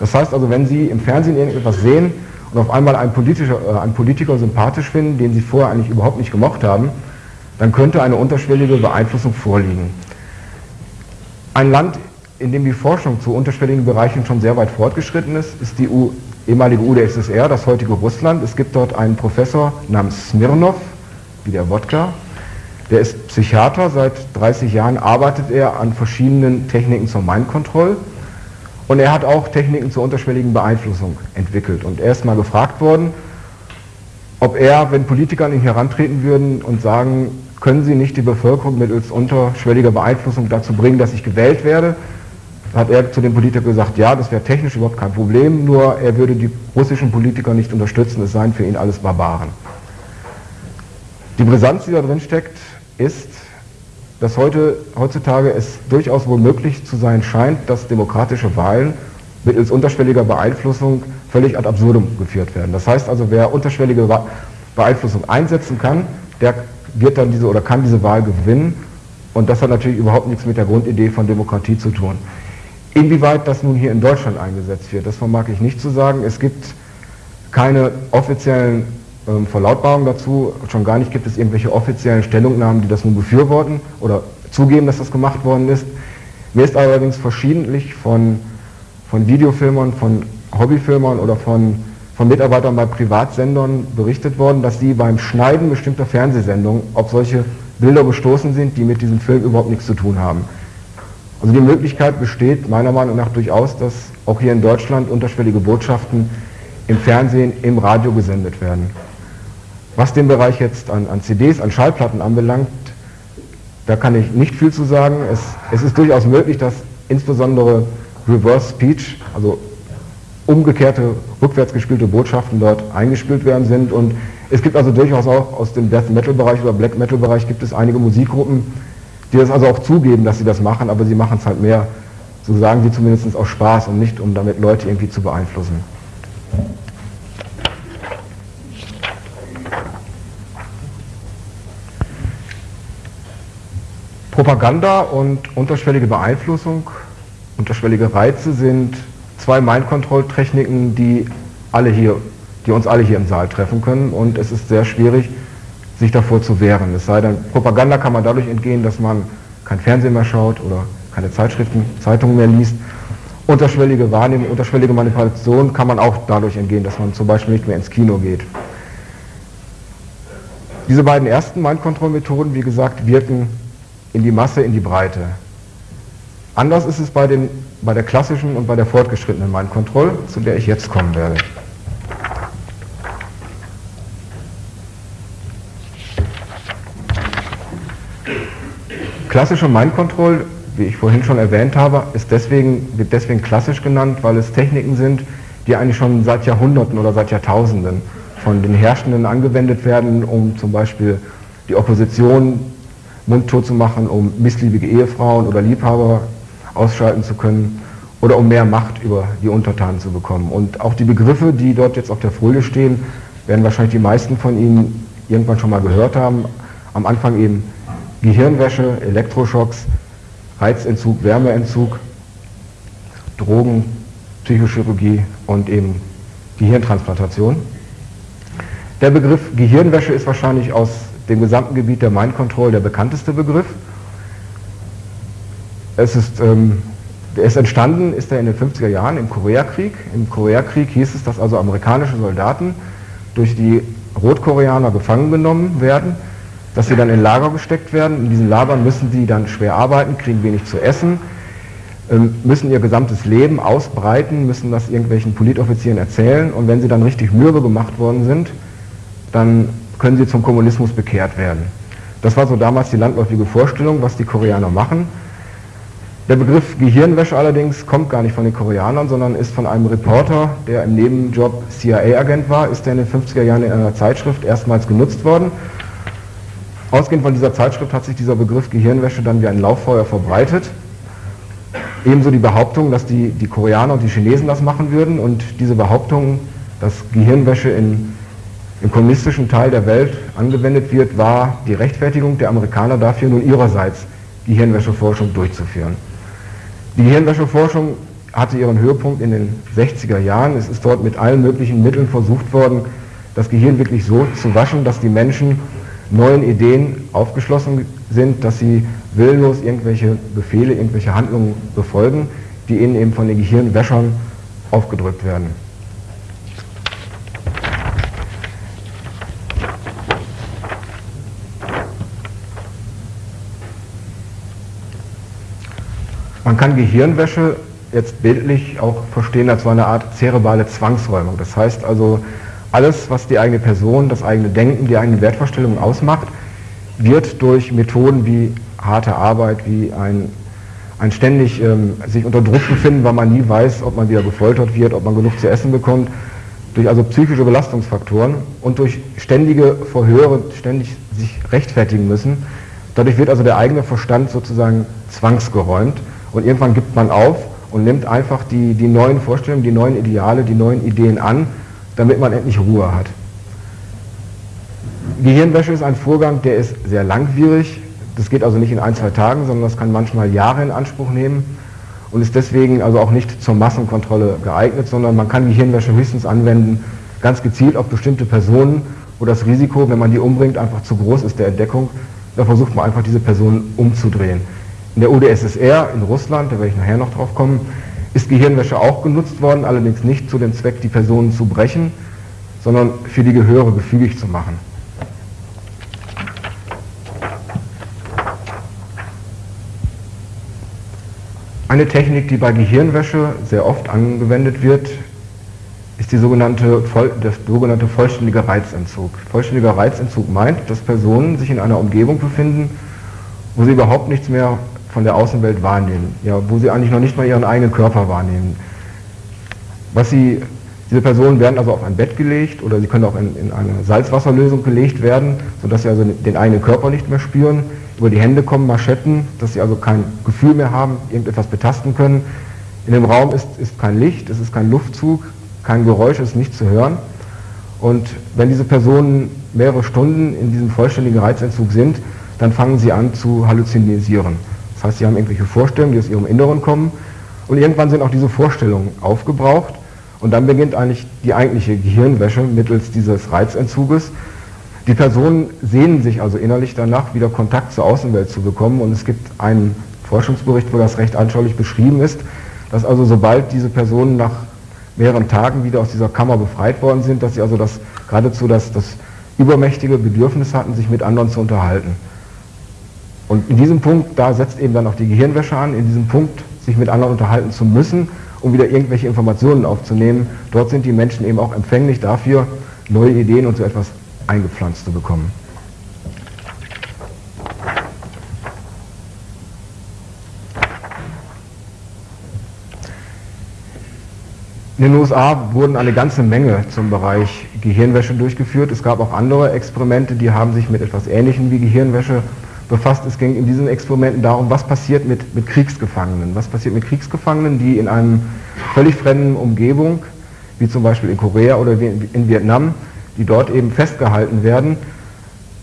Das heißt also, wenn Sie im Fernsehen irgendetwas sehen und auf einmal einen, Politischer, äh, einen Politiker sympathisch finden, den Sie vorher eigentlich überhaupt nicht gemocht haben, dann könnte eine unterschwellige Beeinflussung vorliegen. Ein Land, in dem die Forschung zu unterschwelligen Bereichen schon sehr weit fortgeschritten ist, ist die U ehemalige UdSSR, das heutige Russland. Es gibt dort einen Professor namens Smirnov, wie der Wodka, der ist Psychiater, seit 30 Jahren arbeitet er an verschiedenen Techniken zur Mind Control und er hat auch Techniken zur unterschwelligen Beeinflussung entwickelt. Und er ist mal gefragt worden, ob er, wenn Politiker an ihn herantreten würden und sagen, können Sie nicht die Bevölkerung mittels unterschwelliger Beeinflussung dazu bringen, dass ich gewählt werde, hat er zu dem Politiker gesagt, ja, das wäre technisch überhaupt kein Problem, nur er würde die russischen Politiker nicht unterstützen, es seien für ihn alles Barbaren. Die Brisanz, die da drin steckt, ist, dass heute, heutzutage es durchaus wohl möglich zu sein scheint, dass demokratische Wahlen mittels unterschwelliger Beeinflussung völlig ad absurdum geführt werden. Das heißt also, wer unterschwellige Beeinflussung einsetzen kann, der wird dann diese oder kann diese Wahl gewinnen und das hat natürlich überhaupt nichts mit der Grundidee von Demokratie zu tun. Inwieweit das nun hier in Deutschland eingesetzt wird, das vermag ich nicht zu sagen. Es gibt keine offiziellen ähm, Verlautbarungen dazu, schon gar nicht gibt es irgendwelche offiziellen Stellungnahmen, die das nun befürworten oder zugeben, dass das gemacht worden ist. Mir ist allerdings verschiedentlich von, von Videofilmern, von Hobbyfilmern oder von, von Mitarbeitern bei Privatsendern berichtet worden, dass sie beim Schneiden bestimmter Fernsehsendungen auf solche Bilder gestoßen sind, die mit diesem Film überhaupt nichts zu tun haben. Also die Möglichkeit besteht meiner Meinung nach durchaus, dass auch hier in Deutschland unterschwellige Botschaften im Fernsehen, im Radio gesendet werden. Was den Bereich jetzt an, an CDs, an Schallplatten anbelangt, da kann ich nicht viel zu sagen. Es, es ist durchaus möglich, dass insbesondere Reverse Speech, also umgekehrte, rückwärts gespielte Botschaften dort eingespielt werden sind. Und es gibt also durchaus auch aus dem Death Metal Bereich oder Black Metal Bereich gibt es einige Musikgruppen, die das also auch zugeben, dass sie das machen, aber sie machen es halt mehr, so sagen sie zumindest aus Spaß und nicht, um damit Leute irgendwie zu beeinflussen. Propaganda und unterschwellige Beeinflussung, unterschwellige Reize sind zwei Mind-Control-Techniken, die die uns alle hier im Saal treffen können und es ist sehr schwierig, sich davor zu wehren. Es sei denn, Propaganda kann man dadurch entgehen, dass man kein Fernsehen mehr schaut oder keine Zeitschriften, Zeitungen mehr liest. Unterschwellige Wahrnehmung, unterschwellige Manipulation kann man auch dadurch entgehen, dass man zum Beispiel nicht mehr ins Kino geht. Diese beiden ersten Mind-Control-Methoden, wie gesagt, wirken in die Masse, in die Breite. Anders ist es bei, den, bei der klassischen und bei der fortgeschrittenen Mind-Control, zu der ich jetzt kommen werde. Klassische Mind Control, wie ich vorhin schon erwähnt habe, ist deswegen, wird deswegen klassisch genannt, weil es Techniken sind, die eigentlich schon seit Jahrhunderten oder seit Jahrtausenden von den Herrschenden angewendet werden, um zum Beispiel die Opposition mundtot zu machen, um missliebige Ehefrauen oder Liebhaber ausschalten zu können oder um mehr Macht über die Untertanen zu bekommen. Und auch die Begriffe, die dort jetzt auf der Folie stehen, werden wahrscheinlich die meisten von Ihnen irgendwann schon mal gehört haben. Am Anfang eben Gehirnwäsche, Elektroschocks, Reizentzug, Wärmeentzug, Drogen, Psychochirurgie und eben Gehirntransplantation. Der Begriff Gehirnwäsche ist wahrscheinlich aus dem gesamten Gebiet der Mind Control der bekannteste Begriff. Es ist, ähm, er ist entstanden, ist er in den 50er Jahren im Koreakrieg. Im Koreakrieg hieß es, dass also amerikanische Soldaten durch die Rotkoreaner gefangen genommen werden dass sie dann in Lager gesteckt werden. In diesen Lagern müssen sie dann schwer arbeiten, kriegen wenig zu essen, ähm, müssen ihr gesamtes Leben ausbreiten, müssen das irgendwelchen Politoffizieren erzählen und wenn sie dann richtig mürbe gemacht worden sind, dann können sie zum Kommunismus bekehrt werden. Das war so damals die landläufige Vorstellung, was die Koreaner machen. Der Begriff Gehirnwäsche allerdings kommt gar nicht von den Koreanern, sondern ist von einem Reporter, der im Nebenjob CIA-Agent war, ist der in den 50er Jahren in einer Zeitschrift erstmals genutzt worden Ausgehend von dieser Zeitschrift hat sich dieser Begriff Gehirnwäsche dann wie ein Lauffeuer verbreitet. Ebenso die Behauptung, dass die, die Koreaner und die Chinesen das machen würden und diese Behauptung, dass Gehirnwäsche in, im kommunistischen Teil der Welt angewendet wird, war die Rechtfertigung der Amerikaner dafür, nun ihrerseits Gehirnwäscheforschung durchzuführen. Die Gehirnwäscheforschung hatte ihren Höhepunkt in den 60er Jahren. Es ist dort mit allen möglichen Mitteln versucht worden, das Gehirn wirklich so zu waschen, dass die Menschen neuen Ideen aufgeschlossen sind, dass sie willlos irgendwelche Befehle, irgendwelche Handlungen befolgen, die ihnen eben von den Gehirnwäschern aufgedrückt werden. Man kann Gehirnwäsche jetzt bildlich auch verstehen als so eine Art zerebrale Zwangsräumung. Das heißt also, alles, was die eigene Person, das eigene Denken, die eigenen Wertvorstellungen ausmacht, wird durch Methoden wie harte Arbeit, wie ein, ein ständig ähm, sich unter Druck befinden, weil man nie weiß, ob man wieder gefoltert wird, ob man genug zu essen bekommt, durch also psychische Belastungsfaktoren und durch ständige Verhöre, ständig sich rechtfertigen müssen. Dadurch wird also der eigene Verstand sozusagen zwangsgeräumt und irgendwann gibt man auf und nimmt einfach die, die neuen Vorstellungen, die neuen Ideale, die neuen Ideen an damit man endlich Ruhe hat. Gehirnwäsche ist ein Vorgang, der ist sehr langwierig. Das geht also nicht in ein, zwei Tagen, sondern das kann manchmal Jahre in Anspruch nehmen. und ist deswegen also auch nicht zur Massenkontrolle geeignet, sondern man kann Gehirnwäsche höchstens anwenden, ganz gezielt auf bestimmte Personen, wo das Risiko, wenn man die umbringt, einfach zu groß ist der Entdeckung. Da versucht man einfach diese Personen umzudrehen. In der UdSSR in Russland, da werde ich nachher noch drauf kommen, ist Gehirnwäsche auch genutzt worden, allerdings nicht zu dem Zweck, die Personen zu brechen, sondern für die Gehöre gefügig zu machen. Eine Technik, die bei Gehirnwäsche sehr oft angewendet wird, ist die sogenannte, der sogenannte vollständige Reizentzug. Vollständiger Reizentzug meint, dass Personen sich in einer Umgebung befinden, wo sie überhaupt nichts mehr von der Außenwelt wahrnehmen, ja, wo sie eigentlich noch nicht mal ihren eigenen Körper wahrnehmen. Was sie, diese Personen werden also auf ein Bett gelegt oder sie können auch in, in eine Salzwasserlösung gelegt werden, sodass sie also den eigenen Körper nicht mehr spüren über die Hände kommen Maschetten, dass sie also kein Gefühl mehr haben, irgendetwas betasten können. In dem Raum ist, ist kein Licht, es ist kein Luftzug, kein Geräusch, es ist nicht zu hören. Und wenn diese Personen mehrere Stunden in diesem vollständigen Reizentzug sind, dann fangen sie an zu halluzinisieren. Das heißt, sie haben irgendwelche Vorstellungen, die aus ihrem Inneren kommen. Und irgendwann sind auch diese Vorstellungen aufgebraucht. Und dann beginnt eigentlich die eigentliche Gehirnwäsche mittels dieses Reizentzuges. Die Personen sehnen sich also innerlich danach, wieder Kontakt zur Außenwelt zu bekommen. Und es gibt einen Forschungsbericht, wo das recht anschaulich beschrieben ist, dass also sobald diese Personen nach mehreren Tagen wieder aus dieser Kammer befreit worden sind, dass sie also das geradezu das, das übermächtige Bedürfnis hatten, sich mit anderen zu unterhalten. Und in diesem Punkt, da setzt eben dann auch die Gehirnwäsche an, in diesem Punkt sich mit anderen unterhalten zu müssen, um wieder irgendwelche Informationen aufzunehmen. Dort sind die Menschen eben auch empfänglich dafür, neue Ideen und so etwas eingepflanzt zu bekommen. In den USA wurden eine ganze Menge zum Bereich Gehirnwäsche durchgeführt. Es gab auch andere Experimente, die haben sich mit etwas Ähnlichem wie Gehirnwäsche befasst. Es ging in diesen Experimenten darum, was passiert mit, mit Kriegsgefangenen. Was passiert mit Kriegsgefangenen, die in einem völlig fremden Umgebung, wie zum Beispiel in Korea oder in Vietnam, die dort eben festgehalten werden.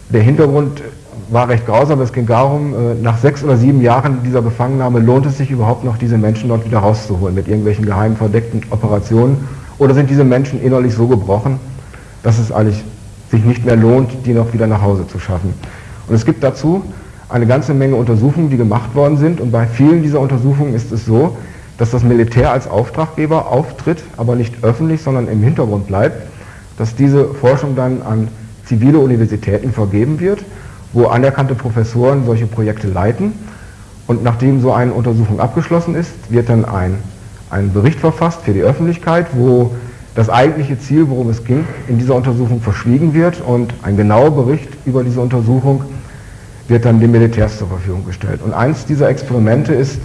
Der Hintergrund war recht grausam. Es ging darum, äh, nach sechs oder sieben Jahren dieser Gefangennahme lohnt es sich überhaupt noch, diese Menschen dort wieder rauszuholen mit irgendwelchen geheimen verdeckten Operationen? Oder sind diese Menschen innerlich so gebrochen, dass es eigentlich sich nicht mehr lohnt, die noch wieder nach Hause zu schaffen? Und es gibt dazu eine ganze Menge Untersuchungen, die gemacht worden sind. Und bei vielen dieser Untersuchungen ist es so, dass das Militär als Auftraggeber auftritt, aber nicht öffentlich, sondern im Hintergrund bleibt dass diese Forschung dann an zivile Universitäten vergeben wird, wo anerkannte Professoren solche Projekte leiten. Und nachdem so eine Untersuchung abgeschlossen ist, wird dann ein, ein Bericht verfasst für die Öffentlichkeit, wo das eigentliche Ziel, worum es ging, in dieser Untersuchung verschwiegen wird und ein genauer Bericht über diese Untersuchung wird dann dem Militärs zur Verfügung gestellt. Und eins dieser Experimente ist,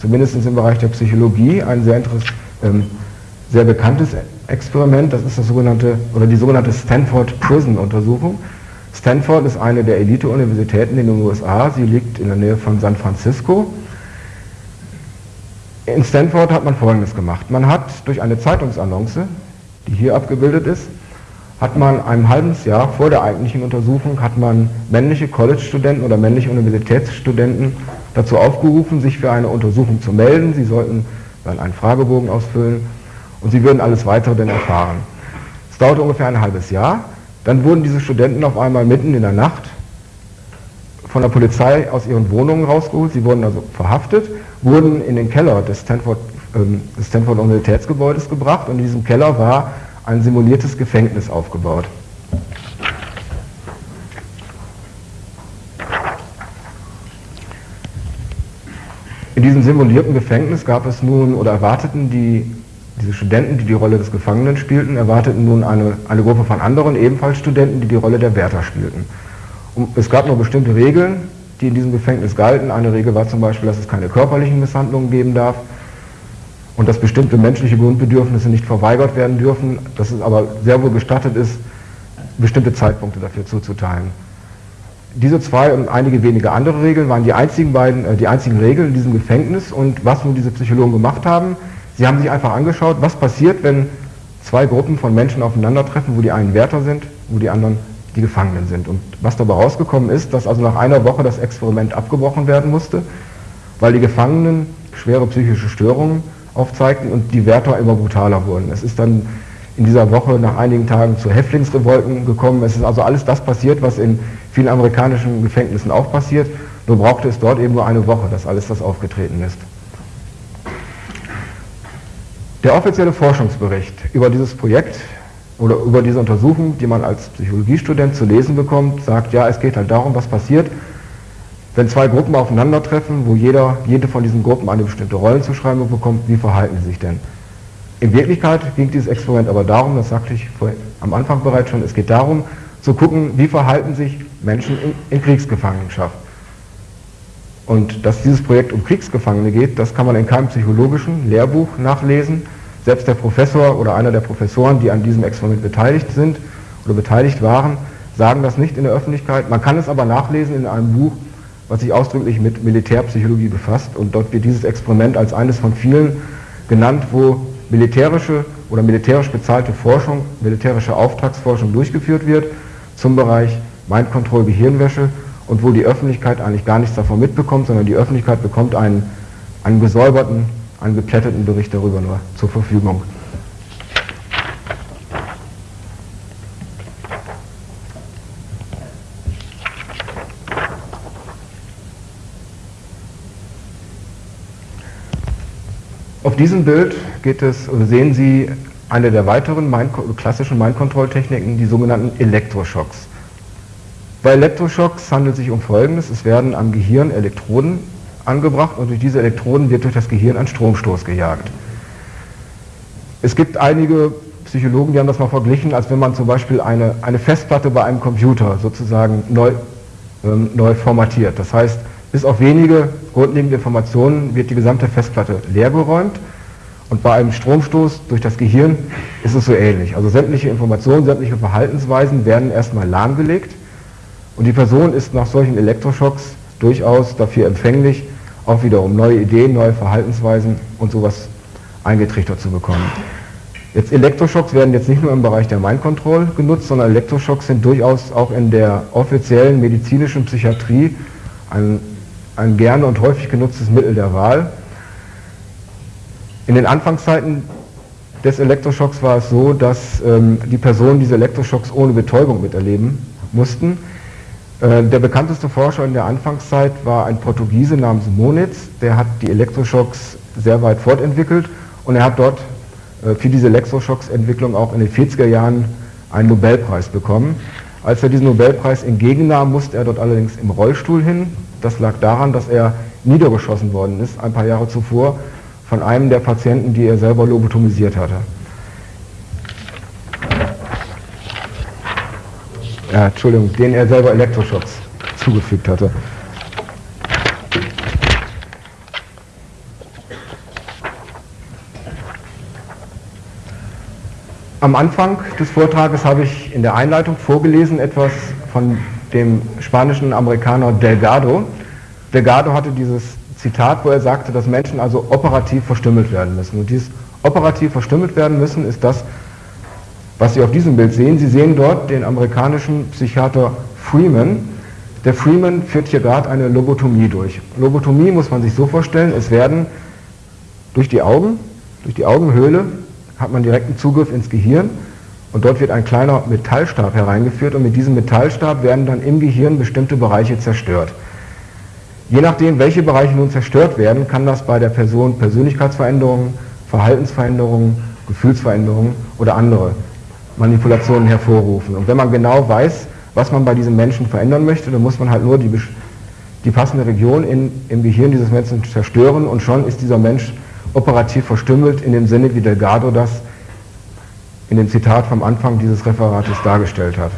zumindest im Bereich der Psychologie, ein sehr, ähm, sehr bekanntes Experiment, das ist das sogenannte, oder die sogenannte Stanford Prison Untersuchung. Stanford ist eine der Elite-Universitäten in den USA, sie liegt in der Nähe von San Francisco. In Stanford hat man Folgendes gemacht. Man hat durch eine Zeitungsannonce, die hier abgebildet ist, hat man ein halbes Jahr vor der eigentlichen Untersuchung, hat man männliche College-Studenten oder männliche Universitätsstudenten dazu aufgerufen, sich für eine Untersuchung zu melden. Sie sollten dann einen Fragebogen ausfüllen und sie würden alles weitere dann erfahren. Es dauerte ungefähr ein halbes Jahr. Dann wurden diese Studenten auf einmal mitten in der Nacht von der Polizei aus ihren Wohnungen rausgeholt. Sie wurden also verhaftet, wurden in den Keller des Stanford, ähm, des Stanford Universitätsgebäudes gebracht und in diesem Keller war ein simuliertes Gefängnis aufgebaut. In diesem simulierten Gefängnis gab es nun oder erwarteten die diese Studenten, die die Rolle des Gefangenen spielten, erwarteten nun eine, eine Gruppe von anderen, ebenfalls Studenten, die die Rolle der Wärter spielten. Und es gab nur bestimmte Regeln, die in diesem Gefängnis galten. Eine Regel war zum Beispiel, dass es keine körperlichen Misshandlungen geben darf und dass bestimmte menschliche Grundbedürfnisse nicht verweigert werden dürfen, dass es aber sehr wohl gestattet ist, bestimmte Zeitpunkte dafür zuzuteilen. Diese zwei und einige wenige andere Regeln waren die einzigen, beiden, äh, die einzigen Regeln in diesem Gefängnis und was nun diese Psychologen gemacht haben, Sie haben sich einfach angeschaut, was passiert, wenn zwei Gruppen von Menschen aufeinandertreffen, wo die einen Wärter sind, wo die anderen die Gefangenen sind. Und was dabei rausgekommen ist, dass also nach einer Woche das Experiment abgebrochen werden musste, weil die Gefangenen schwere psychische Störungen aufzeigten und die Wärter immer brutaler wurden. Es ist dann in dieser Woche nach einigen Tagen zu Häftlingsrevolten gekommen. Es ist also alles das passiert, was in vielen amerikanischen Gefängnissen auch passiert. Nur brauchte es dort eben nur eine Woche, dass alles das aufgetreten ist. Der offizielle Forschungsbericht über dieses Projekt oder über diese Untersuchung, die man als Psychologiestudent zu lesen bekommt, sagt, ja, es geht halt darum, was passiert, wenn zwei Gruppen aufeinandertreffen, wo jeder, jede von diesen Gruppen eine bestimmte Rollenzuschreibung bekommt, wie verhalten sie sich denn? In Wirklichkeit ging dieses Experiment aber darum, das sagte ich am Anfang bereits schon, es geht darum zu gucken, wie verhalten sich Menschen in, in Kriegsgefangenschaft. Und dass dieses Projekt um Kriegsgefangene geht, das kann man in keinem psychologischen Lehrbuch nachlesen. Selbst der Professor oder einer der Professoren, die an diesem Experiment beteiligt sind oder beteiligt waren, sagen das nicht in der Öffentlichkeit. Man kann es aber nachlesen in einem Buch was sich ausdrücklich mit Militärpsychologie befasst. Und dort wird dieses Experiment als eines von vielen genannt, wo militärische oder militärisch bezahlte Forschung, militärische Auftragsforschung durchgeführt wird zum Bereich Mind Control, Gehirnwäsche und wo die Öffentlichkeit eigentlich gar nichts davon mitbekommt, sondern die Öffentlichkeit bekommt einen, einen gesäuberten, einen geplätteten Bericht darüber nur zur Verfügung. Diesem Bild geht es, sehen Sie eine der weiteren Mind klassischen Mind-Control-Techniken, die sogenannten Elektroschocks. Bei Elektroschocks handelt es sich um Folgendes. Es werden am Gehirn Elektroden angebracht und durch diese Elektroden wird durch das Gehirn ein Stromstoß gejagt. Es gibt einige Psychologen, die haben das mal verglichen, als wenn man zum Beispiel eine, eine Festplatte bei einem Computer sozusagen neu, ähm, neu formatiert. Das heißt, bis auf wenige grundlegende Informationen wird die gesamte Festplatte leergeräumt und bei einem Stromstoß durch das Gehirn ist es so ähnlich. Also sämtliche Informationen, sämtliche Verhaltensweisen werden erstmal lahmgelegt und die Person ist nach solchen Elektroschocks durchaus dafür empfänglich, auch wiederum neue Ideen, neue Verhaltensweisen und sowas eingetrichtert zu bekommen. Jetzt Elektroschocks werden jetzt nicht nur im Bereich der Mind Control genutzt, sondern Elektroschocks sind durchaus auch in der offiziellen medizinischen Psychiatrie ein ein gerne und häufig genutztes Mittel der Wahl. In den Anfangszeiten des Elektroschocks war es so, dass ähm, die Personen diese Elektroschocks ohne Betäubung miterleben mussten. Äh, der bekannteste Forscher in der Anfangszeit war ein Portugiese namens Monitz, der hat die Elektroschocks sehr weit fortentwickelt und er hat dort äh, für diese Elektroschocks-Entwicklung auch in den 40er Jahren einen Nobelpreis bekommen. Als er diesen Nobelpreis entgegennahm, musste er dort allerdings im Rollstuhl hin, das lag daran, dass er niedergeschossen worden ist, ein paar Jahre zuvor, von einem der Patienten, die er selber lobotomisiert hatte. Ja, Entschuldigung, den er selber Elektroschocks zugefügt hatte. Am Anfang des Vortrages habe ich in der Einleitung vorgelesen etwas von dem spanischen Amerikaner Delgado. Delgado hatte dieses Zitat, wo er sagte, dass Menschen also operativ verstümmelt werden müssen. Und dieses operativ verstümmelt werden müssen ist das, was Sie auf diesem Bild sehen. Sie sehen dort den amerikanischen Psychiater Freeman. Der Freeman führt hier gerade eine Lobotomie durch. Lobotomie muss man sich so vorstellen, es werden durch die Augen, durch die Augenhöhle hat man direkten Zugriff ins Gehirn und dort wird ein kleiner Metallstab hereingeführt und mit diesem Metallstab werden dann im Gehirn bestimmte Bereiche zerstört. Je nachdem, welche Bereiche nun zerstört werden, kann das bei der Person Persönlichkeitsveränderungen, Verhaltensveränderungen, Gefühlsveränderungen oder andere Manipulationen hervorrufen. Und wenn man genau weiß, was man bei diesem Menschen verändern möchte, dann muss man halt nur die, die passende Region in, im Gehirn dieses Menschen zerstören und schon ist dieser Mensch operativ verstümmelt in dem Sinne, wie Delgado das in dem Zitat vom Anfang dieses Referates dargestellt hat.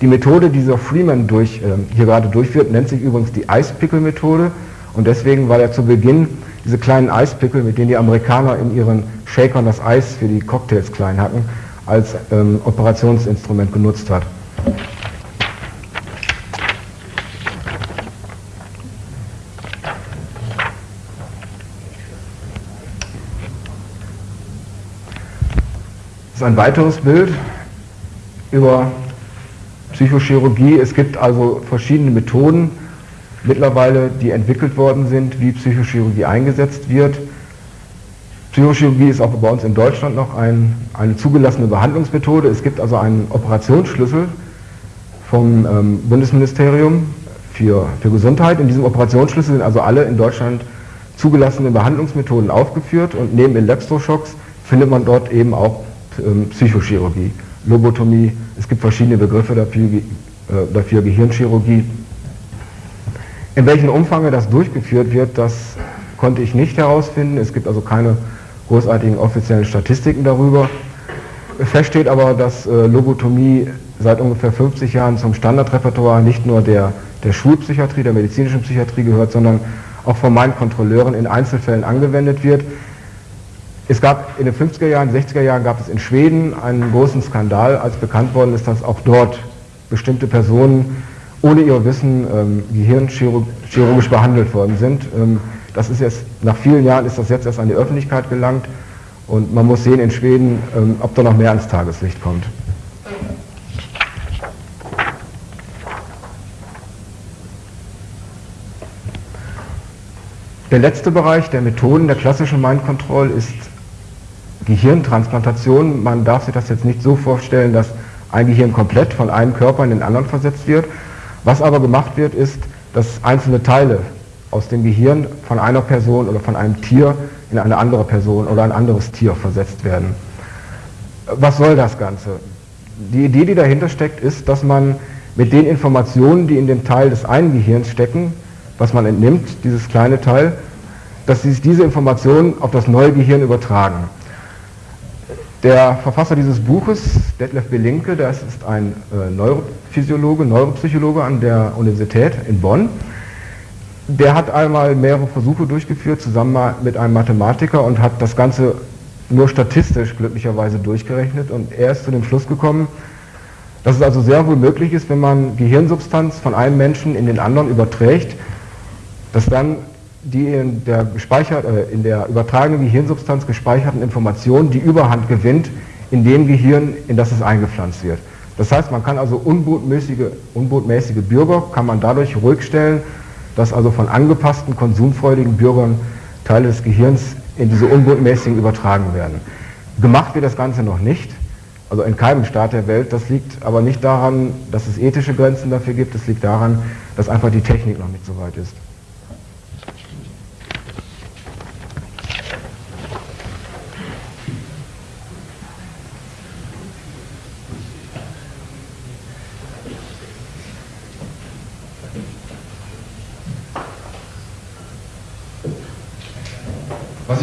Die Methode, die dieser Freeman durch, äh, hier gerade durchführt, nennt sich übrigens die Eispickel-Methode und deswegen war er zu Beginn diese kleinen Eispickel, mit denen die Amerikaner in ihren Shakern das Eis für die Cocktails klein hatten, als ähm, Operationsinstrument genutzt hat. Ist ein weiteres Bild über Psychochirurgie. Es gibt also verschiedene Methoden, mittlerweile, die entwickelt worden sind, wie Psychochirurgie eingesetzt wird. Psychochirurgie ist auch bei uns in Deutschland noch ein, eine zugelassene Behandlungsmethode. Es gibt also einen Operationsschlüssel vom ähm, Bundesministerium für, für Gesundheit. In diesem Operationsschlüssel sind also alle in Deutschland zugelassenen Behandlungsmethoden aufgeführt und neben Elektroschocks findet man dort eben auch Psychochirurgie, Lobotomie, es gibt verschiedene Begriffe dafür, äh, dafür Gehirnchirurgie. In welchem Umfang das durchgeführt wird, das konnte ich nicht herausfinden. Es gibt also keine großartigen offiziellen Statistiken darüber. Fest steht aber, dass äh, Lobotomie seit ungefähr 50 Jahren zum Standardrepertoire nicht nur der, der Schulpsychiatrie, der medizinischen Psychiatrie gehört, sondern auch von meinen Kontrolleuren in Einzelfällen angewendet wird. Es gab in den 50er Jahren, 60er Jahren gab es in Schweden einen großen Skandal, als bekannt worden ist, dass auch dort bestimmte Personen ohne ihr Wissen ähm, gehirnchirurgisch behandelt worden sind. Ähm, das ist jetzt, nach vielen Jahren ist das jetzt erst an die Öffentlichkeit gelangt und man muss sehen in Schweden, ähm, ob da noch mehr ans Tageslicht kommt. Der letzte Bereich der Methoden der klassischen Mind Control ist Gehirntransplantation. Man darf sich das jetzt nicht so vorstellen, dass ein Gehirn komplett von einem Körper in den anderen versetzt wird. Was aber gemacht wird, ist, dass einzelne Teile aus dem Gehirn von einer Person oder von einem Tier in eine andere Person oder ein anderes Tier versetzt werden. Was soll das Ganze? Die Idee, die dahinter steckt, ist, dass man mit den Informationen, die in dem Teil des einen Gehirns stecken, was man entnimmt, dieses kleine Teil, dass diese Informationen auf das neue Gehirn übertragen. Der Verfasser dieses Buches, Detlef Belinke, das ist ein äh, Neurophysiologe, Neuropsychologe an der Universität in Bonn. Der hat einmal mehrere Versuche durchgeführt, zusammen mit einem Mathematiker und hat das Ganze nur statistisch glücklicherweise durchgerechnet und er ist zu dem Schluss gekommen, dass es also sehr wohl möglich ist, wenn man Gehirnsubstanz von einem Menschen in den anderen überträgt, dass dann die in der, gespeichert, äh, in der übertragenen Gehirnsubstanz gespeicherten Informationen die Überhand gewinnt in dem Gehirn, in das es eingepflanzt wird. Das heißt, man kann also unbotmäßige, unbotmäßige Bürger kann man dadurch ruhig stellen, dass also von angepassten, konsumfreudigen Bürgern Teile des Gehirns in diese unbotmäßigen übertragen werden. Gemacht wird das Ganze noch nicht, also in keinem Staat der Welt. Das liegt aber nicht daran, dass es ethische Grenzen dafür gibt, es liegt daran, dass einfach die Technik noch nicht so weit ist.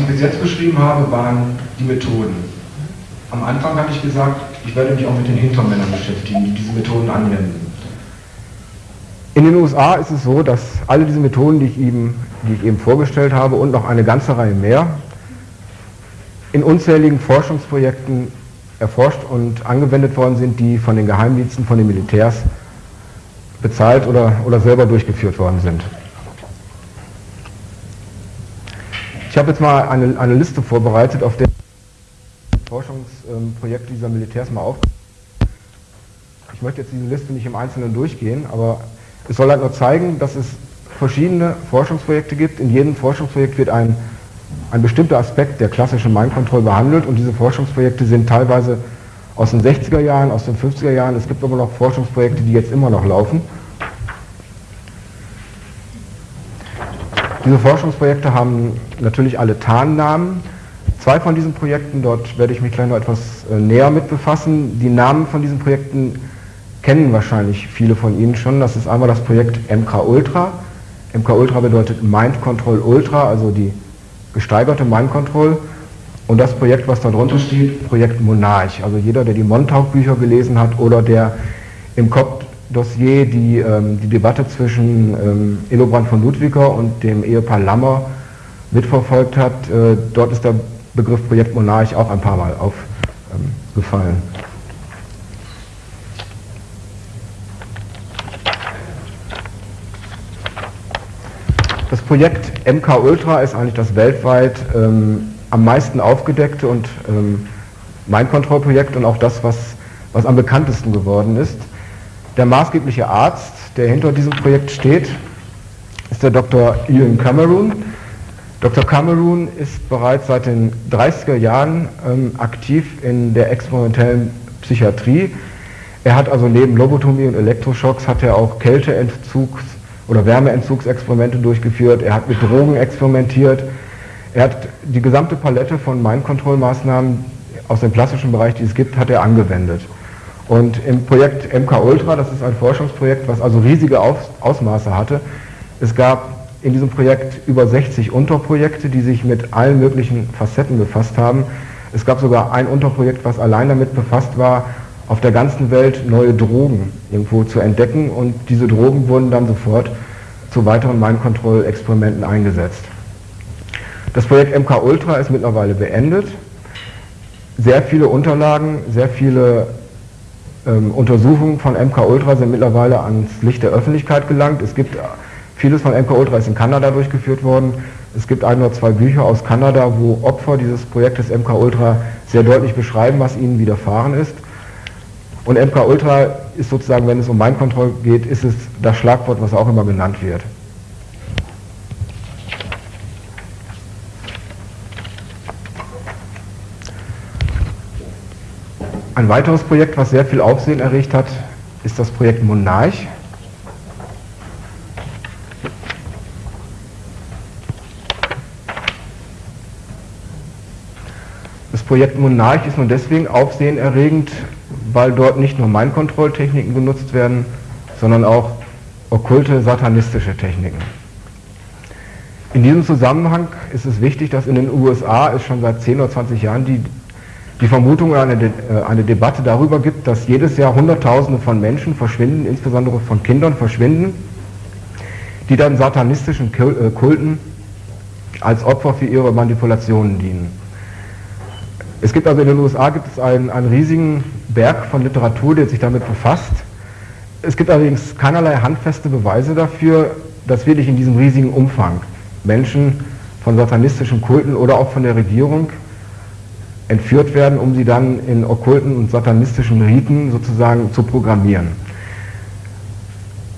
Ich bis jetzt beschrieben habe, waren die Methoden. Am Anfang hatte ich gesagt, ich werde mich auch mit den Hintermännern beschäftigen, die diese Methoden anwenden. In den USA ist es so, dass alle diese Methoden, die ich, eben, die ich eben vorgestellt habe und noch eine ganze Reihe mehr, in unzähligen Forschungsprojekten erforscht und angewendet worden sind, die von den Geheimdiensten, von den Militärs bezahlt oder, oder selber durchgeführt worden sind. Ich habe jetzt mal eine, eine Liste vorbereitet, auf der Forschungsprojekte dieser Militärs mal auf. Ich möchte jetzt diese Liste nicht im Einzelnen durchgehen, aber es soll halt nur zeigen, dass es verschiedene Forschungsprojekte gibt. In jedem Forschungsprojekt wird ein, ein bestimmter Aspekt der klassischen Mind Control behandelt und diese Forschungsprojekte sind teilweise aus den 60er Jahren, aus den 50er Jahren. Es gibt aber noch Forschungsprojekte, die jetzt immer noch laufen. Diese Forschungsprojekte haben natürlich alle Tarnnamen. Zwei von diesen Projekten, dort werde ich mich gleich noch etwas äh, näher mit befassen. Die Namen von diesen Projekten kennen wahrscheinlich viele von Ihnen schon. Das ist einmal das Projekt MK Ultra. MK Ultra bedeutet Mind Control Ultra, also die gesteigerte Mind Control. Und das Projekt, was da drunter steht, Projekt Monarch. Also jeder, der die Montauk-Bücher gelesen hat oder der im Kopf Dossier die, ähm, die Debatte zwischen ähm, Illobrand von Ludwiger und dem Ehepaar Lammer mitverfolgt hat. Äh, dort ist der Begriff Projekt Monarch auch ein paar Mal aufgefallen. Das Projekt MK Ultra ist eigentlich das weltweit ähm, am meisten aufgedeckte und ähm, Mind-Control-Projekt und auch das, was, was am bekanntesten geworden ist. Der maßgebliche Arzt, der hinter diesem Projekt steht, ist der Dr. Ian Cameron. Dr. Cameron ist bereits seit den 30er Jahren ähm, aktiv in der experimentellen Psychiatrie. Er hat also neben Lobotomie und Elektroschocks hat er auch Kälteentzugs- oder Wärmeentzugsexperimente durchgeführt. Er hat mit Drogen experimentiert. Er hat die gesamte Palette von Mind-Control-Maßnahmen aus dem klassischen Bereich, die es gibt, hat er angewendet. Und im Projekt MK Ultra, das ist ein Forschungsprojekt, was also riesige Ausmaße hatte, es gab in diesem Projekt über 60 Unterprojekte, die sich mit allen möglichen Facetten befasst haben. Es gab sogar ein Unterprojekt, was allein damit befasst war, auf der ganzen Welt neue Drogen irgendwo zu entdecken und diese Drogen wurden dann sofort zu weiteren Mind-Control-Experimenten eingesetzt. Das Projekt MK Ultra ist mittlerweile beendet. Sehr viele Unterlagen, sehr viele ähm, Untersuchungen von MK Ultra sind mittlerweile ans Licht der Öffentlichkeit gelangt. Es gibt vieles von MK Ultra ist in Kanada durchgeführt worden. Es gibt ein oder zwei Bücher aus Kanada, wo Opfer dieses Projektes MK Ultra sehr deutlich beschreiben, was ihnen widerfahren ist. Und MK Ultra ist sozusagen, wenn es um Mind Control geht, ist es das Schlagwort, was auch immer genannt wird. Ein weiteres Projekt, was sehr viel Aufsehen erregt hat, ist das Projekt Monarch. Das Projekt Monarch ist nur deswegen aufsehenerregend, weil dort nicht nur Mind-Control-Techniken genutzt werden, sondern auch okkulte satanistische Techniken. In diesem Zusammenhang ist es wichtig, dass in den USA es schon seit 10 oder 20 Jahren die die Vermutung eine, De äh, eine Debatte darüber gibt, dass jedes Jahr Hunderttausende von Menschen verschwinden, insbesondere von Kindern verschwinden, die dann satanistischen äh, Kulten als Opfer für ihre Manipulationen dienen. Es gibt also in den USA gibt es einen, einen riesigen Berg von Literatur, der sich damit befasst. Es gibt allerdings keinerlei handfeste Beweise dafür, dass wirklich in diesem riesigen Umfang Menschen von satanistischen Kulten oder auch von der Regierung entführt werden, um sie dann in okkulten und satanistischen Riten sozusagen zu programmieren.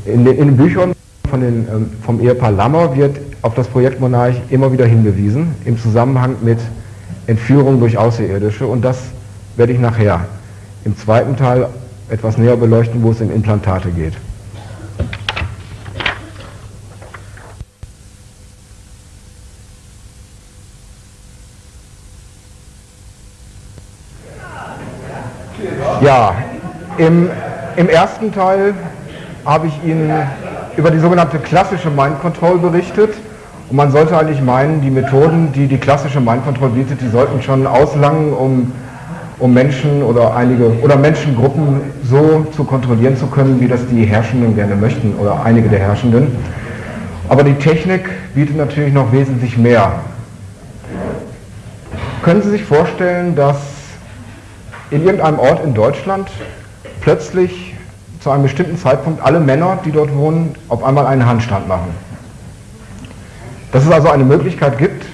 In den, in den Büchern von den, ähm, vom Ehepaar Lammer wird auf das Projekt Monarch immer wieder hingewiesen, im Zusammenhang mit Entführung durch Außerirdische und das werde ich nachher im zweiten Teil etwas näher beleuchten, wo es um Implantate geht. Ja, im, im ersten Teil habe ich Ihnen über die sogenannte klassische Mind Control berichtet. Und man sollte eigentlich meinen, die Methoden, die die klassische Mind Control bietet, die sollten schon auslangen, um, um Menschen oder einige oder Menschengruppen so zu kontrollieren zu können, wie das die Herrschenden gerne möchten oder einige der Herrschenden. Aber die Technik bietet natürlich noch wesentlich mehr. Können Sie sich vorstellen, dass in irgendeinem Ort in Deutschland plötzlich zu einem bestimmten Zeitpunkt alle Männer, die dort wohnen, auf einmal einen Handstand machen. Dass es also eine Möglichkeit gibt,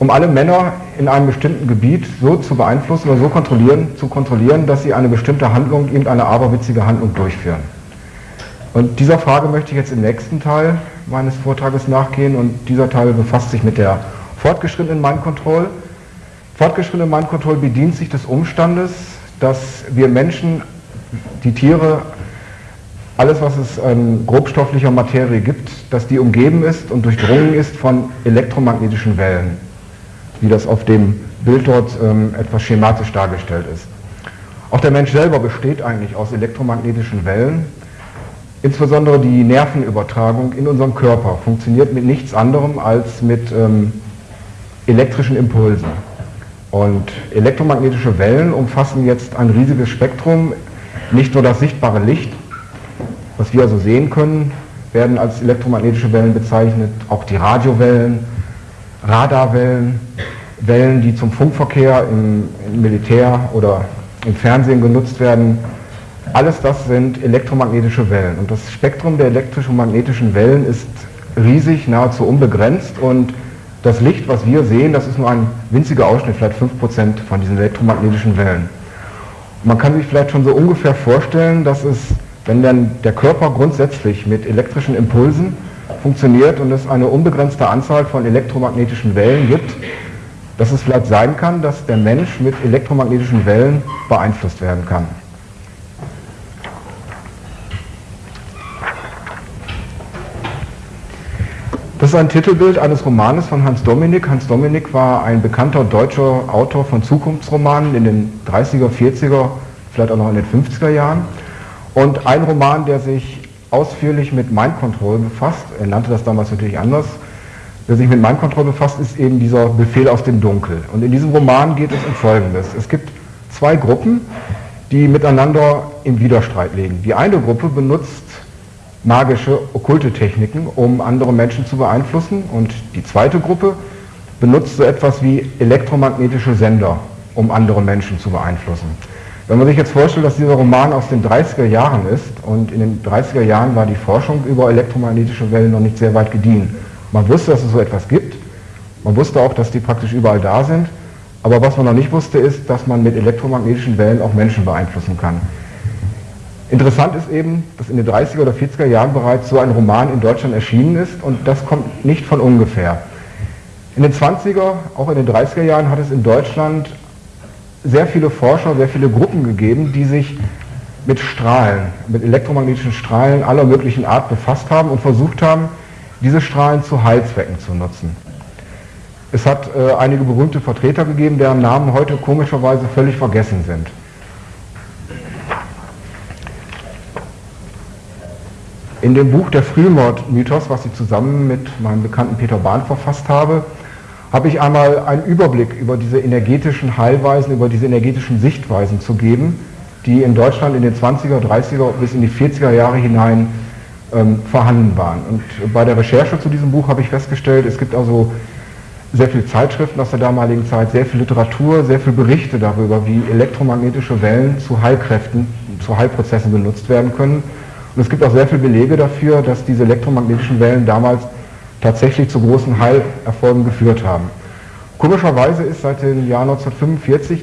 um alle Männer in einem bestimmten Gebiet so zu beeinflussen oder so kontrollieren, zu kontrollieren, dass sie eine bestimmte Handlung, irgendeine aberwitzige Handlung durchführen. Und dieser Frage möchte ich jetzt im nächsten Teil meines Vortrages nachgehen und dieser Teil befasst sich mit der fortgeschrittenen Mind Control. Fortgeschrittene Mind bedient sich des Umstandes, dass wir Menschen, die Tiere, alles was es an grobstofflicher Materie gibt, dass die umgeben ist und durchdrungen ist von elektromagnetischen Wellen, wie das auf dem Bild dort ähm, etwas schematisch dargestellt ist. Auch der Mensch selber besteht eigentlich aus elektromagnetischen Wellen. Insbesondere die Nervenübertragung in unserem Körper funktioniert mit nichts anderem als mit ähm, elektrischen Impulsen. Und elektromagnetische Wellen umfassen jetzt ein riesiges Spektrum. Nicht nur das sichtbare Licht, was wir also sehen können, werden als elektromagnetische Wellen bezeichnet, auch die Radiowellen, Radarwellen, Wellen, die zum Funkverkehr im, im Militär oder im Fernsehen genutzt werden. Alles das sind elektromagnetische Wellen. Und das Spektrum der elektromagnetischen Wellen ist riesig, nahezu unbegrenzt und das Licht, was wir sehen, das ist nur ein winziger Ausschnitt, vielleicht 5% von diesen elektromagnetischen Wellen. man kann sich vielleicht schon so ungefähr vorstellen, dass es, wenn dann der Körper grundsätzlich mit elektrischen Impulsen funktioniert und es eine unbegrenzte Anzahl von elektromagnetischen Wellen gibt, dass es vielleicht sein kann, dass der Mensch mit elektromagnetischen Wellen beeinflusst werden kann. Ist ein Titelbild eines Romanes von Hans Dominik. Hans Dominik war ein bekannter deutscher Autor von Zukunftsromanen in den 30er, 40er, vielleicht auch noch in den 50er Jahren. Und ein Roman, der sich ausführlich mit Mind Control befasst, er nannte das damals natürlich anders, der sich mit Mind Control befasst, ist eben dieser Befehl aus dem Dunkel. Und in diesem Roman geht es um Folgendes. Es gibt zwei Gruppen, die miteinander im Widerstreit liegen. Die eine Gruppe benutzt magische, okkulte Techniken, um andere Menschen zu beeinflussen. Und die zweite Gruppe benutzt so etwas wie elektromagnetische Sender, um andere Menschen zu beeinflussen. Wenn man sich jetzt vorstellt, dass dieser Roman aus den 30er Jahren ist und in den 30er Jahren war die Forschung über elektromagnetische Wellen noch nicht sehr weit gediehen. Man wusste, dass es so etwas gibt, man wusste auch, dass die praktisch überall da sind, aber was man noch nicht wusste, ist, dass man mit elektromagnetischen Wellen auch Menschen beeinflussen kann. Interessant ist eben, dass in den 30er oder 40er Jahren bereits so ein Roman in Deutschland erschienen ist und das kommt nicht von ungefähr. In den 20er, auch in den 30er Jahren hat es in Deutschland sehr viele Forscher, sehr viele Gruppen gegeben, die sich mit Strahlen, mit elektromagnetischen Strahlen aller möglichen Art befasst haben und versucht haben, diese Strahlen zu Heilzwecken zu nutzen. Es hat äh, einige berühmte Vertreter gegeben, deren Namen heute komischerweise völlig vergessen sind. In dem Buch Der Frühmord-Mythos, was ich zusammen mit meinem Bekannten Peter Bahn verfasst habe, habe ich einmal einen Überblick über diese energetischen Heilweisen, über diese energetischen Sichtweisen zu geben, die in Deutschland in den 20er, 30er bis in die 40er Jahre hinein ähm, vorhanden waren. Und bei der Recherche zu diesem Buch habe ich festgestellt, es gibt also sehr viele Zeitschriften aus der damaligen Zeit, sehr viel Literatur, sehr viele Berichte darüber, wie elektromagnetische Wellen zu Heilkräften, zu Heilprozessen benutzt werden können. Und es gibt auch sehr viele Belege dafür, dass diese elektromagnetischen Wellen damals tatsächlich zu großen Heilerfolgen geführt haben. Komischerweise ist seit dem Jahr 1945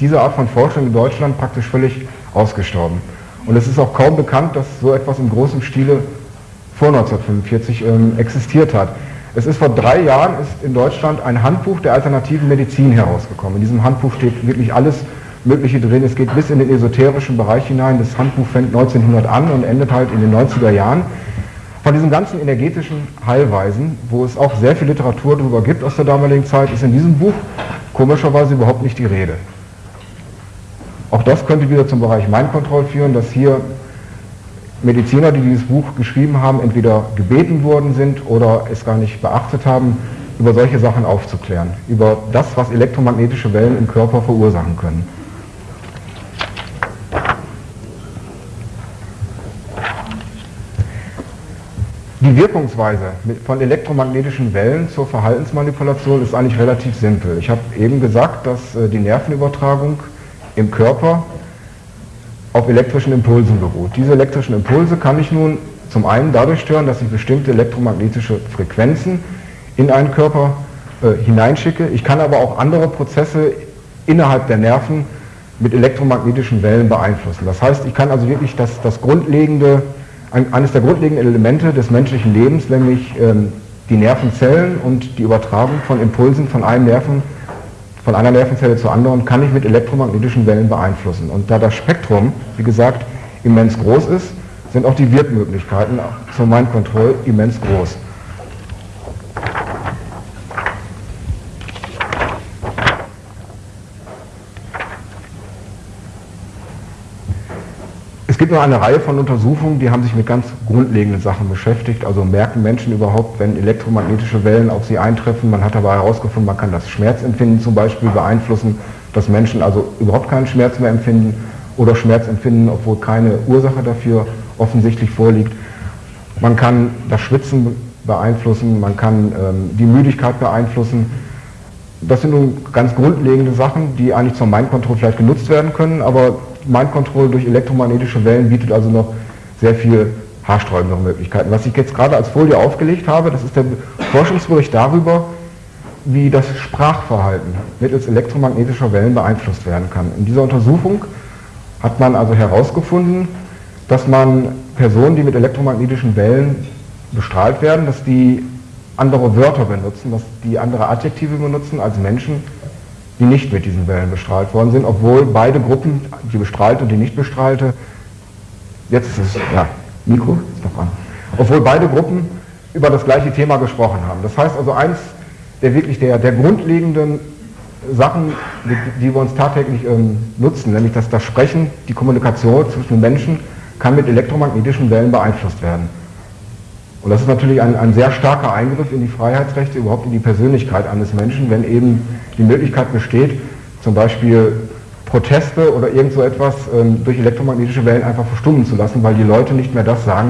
diese Art von Forschung in Deutschland praktisch völlig ausgestorben. Und es ist auch kaum bekannt, dass so etwas im großen Stile vor 1945 ähm, existiert hat. Es ist vor drei Jahren ist in Deutschland ein Handbuch der alternativen Medizin herausgekommen. In diesem Handbuch steht wirklich alles Mögliche drin. Es geht bis in den esoterischen Bereich hinein. Das Handbuch fängt 1900 an und endet halt in den 90er Jahren. Von diesen ganzen energetischen Heilweisen, wo es auch sehr viel Literatur darüber gibt aus der damaligen Zeit, ist in diesem Buch komischerweise überhaupt nicht die Rede. Auch das könnte wieder zum Bereich Mind Control führen, dass hier Mediziner, die dieses Buch geschrieben haben, entweder gebeten worden sind oder es gar nicht beachtet haben, über solche Sachen aufzuklären, über das, was elektromagnetische Wellen im Körper verursachen können. Die Wirkungsweise von elektromagnetischen Wellen zur Verhaltensmanipulation ist eigentlich relativ simpel. Ich habe eben gesagt, dass äh, die Nervenübertragung im Körper auf elektrischen Impulsen beruht. Diese elektrischen Impulse kann ich nun zum einen dadurch stören, dass ich bestimmte elektromagnetische Frequenzen in einen Körper äh, hineinschicke. Ich kann aber auch andere Prozesse innerhalb der Nerven mit elektromagnetischen Wellen beeinflussen. Das heißt, ich kann also wirklich das, das grundlegende eines der grundlegenden Elemente des menschlichen Lebens, nämlich ähm, die Nervenzellen und die Übertragung von Impulsen von Nerven, von einer Nervenzelle zur anderen, kann ich mit elektromagnetischen Wellen beeinflussen. Und da das Spektrum, wie gesagt, immens groß ist, sind auch die Wirkmöglichkeiten zur Mind immens groß. Gibt noch eine Reihe von Untersuchungen, die haben sich mit ganz grundlegenden Sachen beschäftigt. Also merken Menschen überhaupt, wenn elektromagnetische Wellen auf sie eintreffen. Man hat aber herausgefunden, man kann das Schmerzempfinden zum Beispiel beeinflussen, dass Menschen also überhaupt keinen Schmerz mehr empfinden oder Schmerz empfinden, obwohl keine Ursache dafür offensichtlich vorliegt. Man kann das Schwitzen beeinflussen, man kann ähm, die Müdigkeit beeinflussen. Das sind nun ganz grundlegende Sachen, die eigentlich zur Mind-Control vielleicht genutzt werden können, aber Mind Control durch elektromagnetische Wellen bietet also noch sehr viel haarsträubendere Möglichkeiten. Was ich jetzt gerade als Folie aufgelegt habe, das ist der Forschungsbericht darüber, wie das Sprachverhalten mittels elektromagnetischer Wellen beeinflusst werden kann. In dieser Untersuchung hat man also herausgefunden, dass man Personen, die mit elektromagnetischen Wellen bestrahlt werden, dass die andere Wörter benutzen, dass die andere Adjektive benutzen als Menschen, die nicht mit diesen Wellen bestrahlt worden sind, obwohl beide Gruppen, die bestrahlte und die nicht bestrahlte, jetzt ist es, ja, Mikro ist noch an, obwohl beide Gruppen über das gleiche Thema gesprochen haben. Das heißt also eins der wirklich der, der grundlegenden Sachen, die, die wir uns tagtäglich ähm, nutzen, nämlich dass das Sprechen, die Kommunikation zwischen Menschen kann mit elektromagnetischen Wellen beeinflusst werden. Und das ist natürlich ein, ein sehr starker Eingriff in die Freiheitsrechte, überhaupt in die Persönlichkeit eines Menschen, wenn eben die Möglichkeit besteht, zum Beispiel Proteste oder irgend so etwas ähm, durch elektromagnetische Wellen einfach verstummen zu lassen, weil die Leute nicht mehr das sagen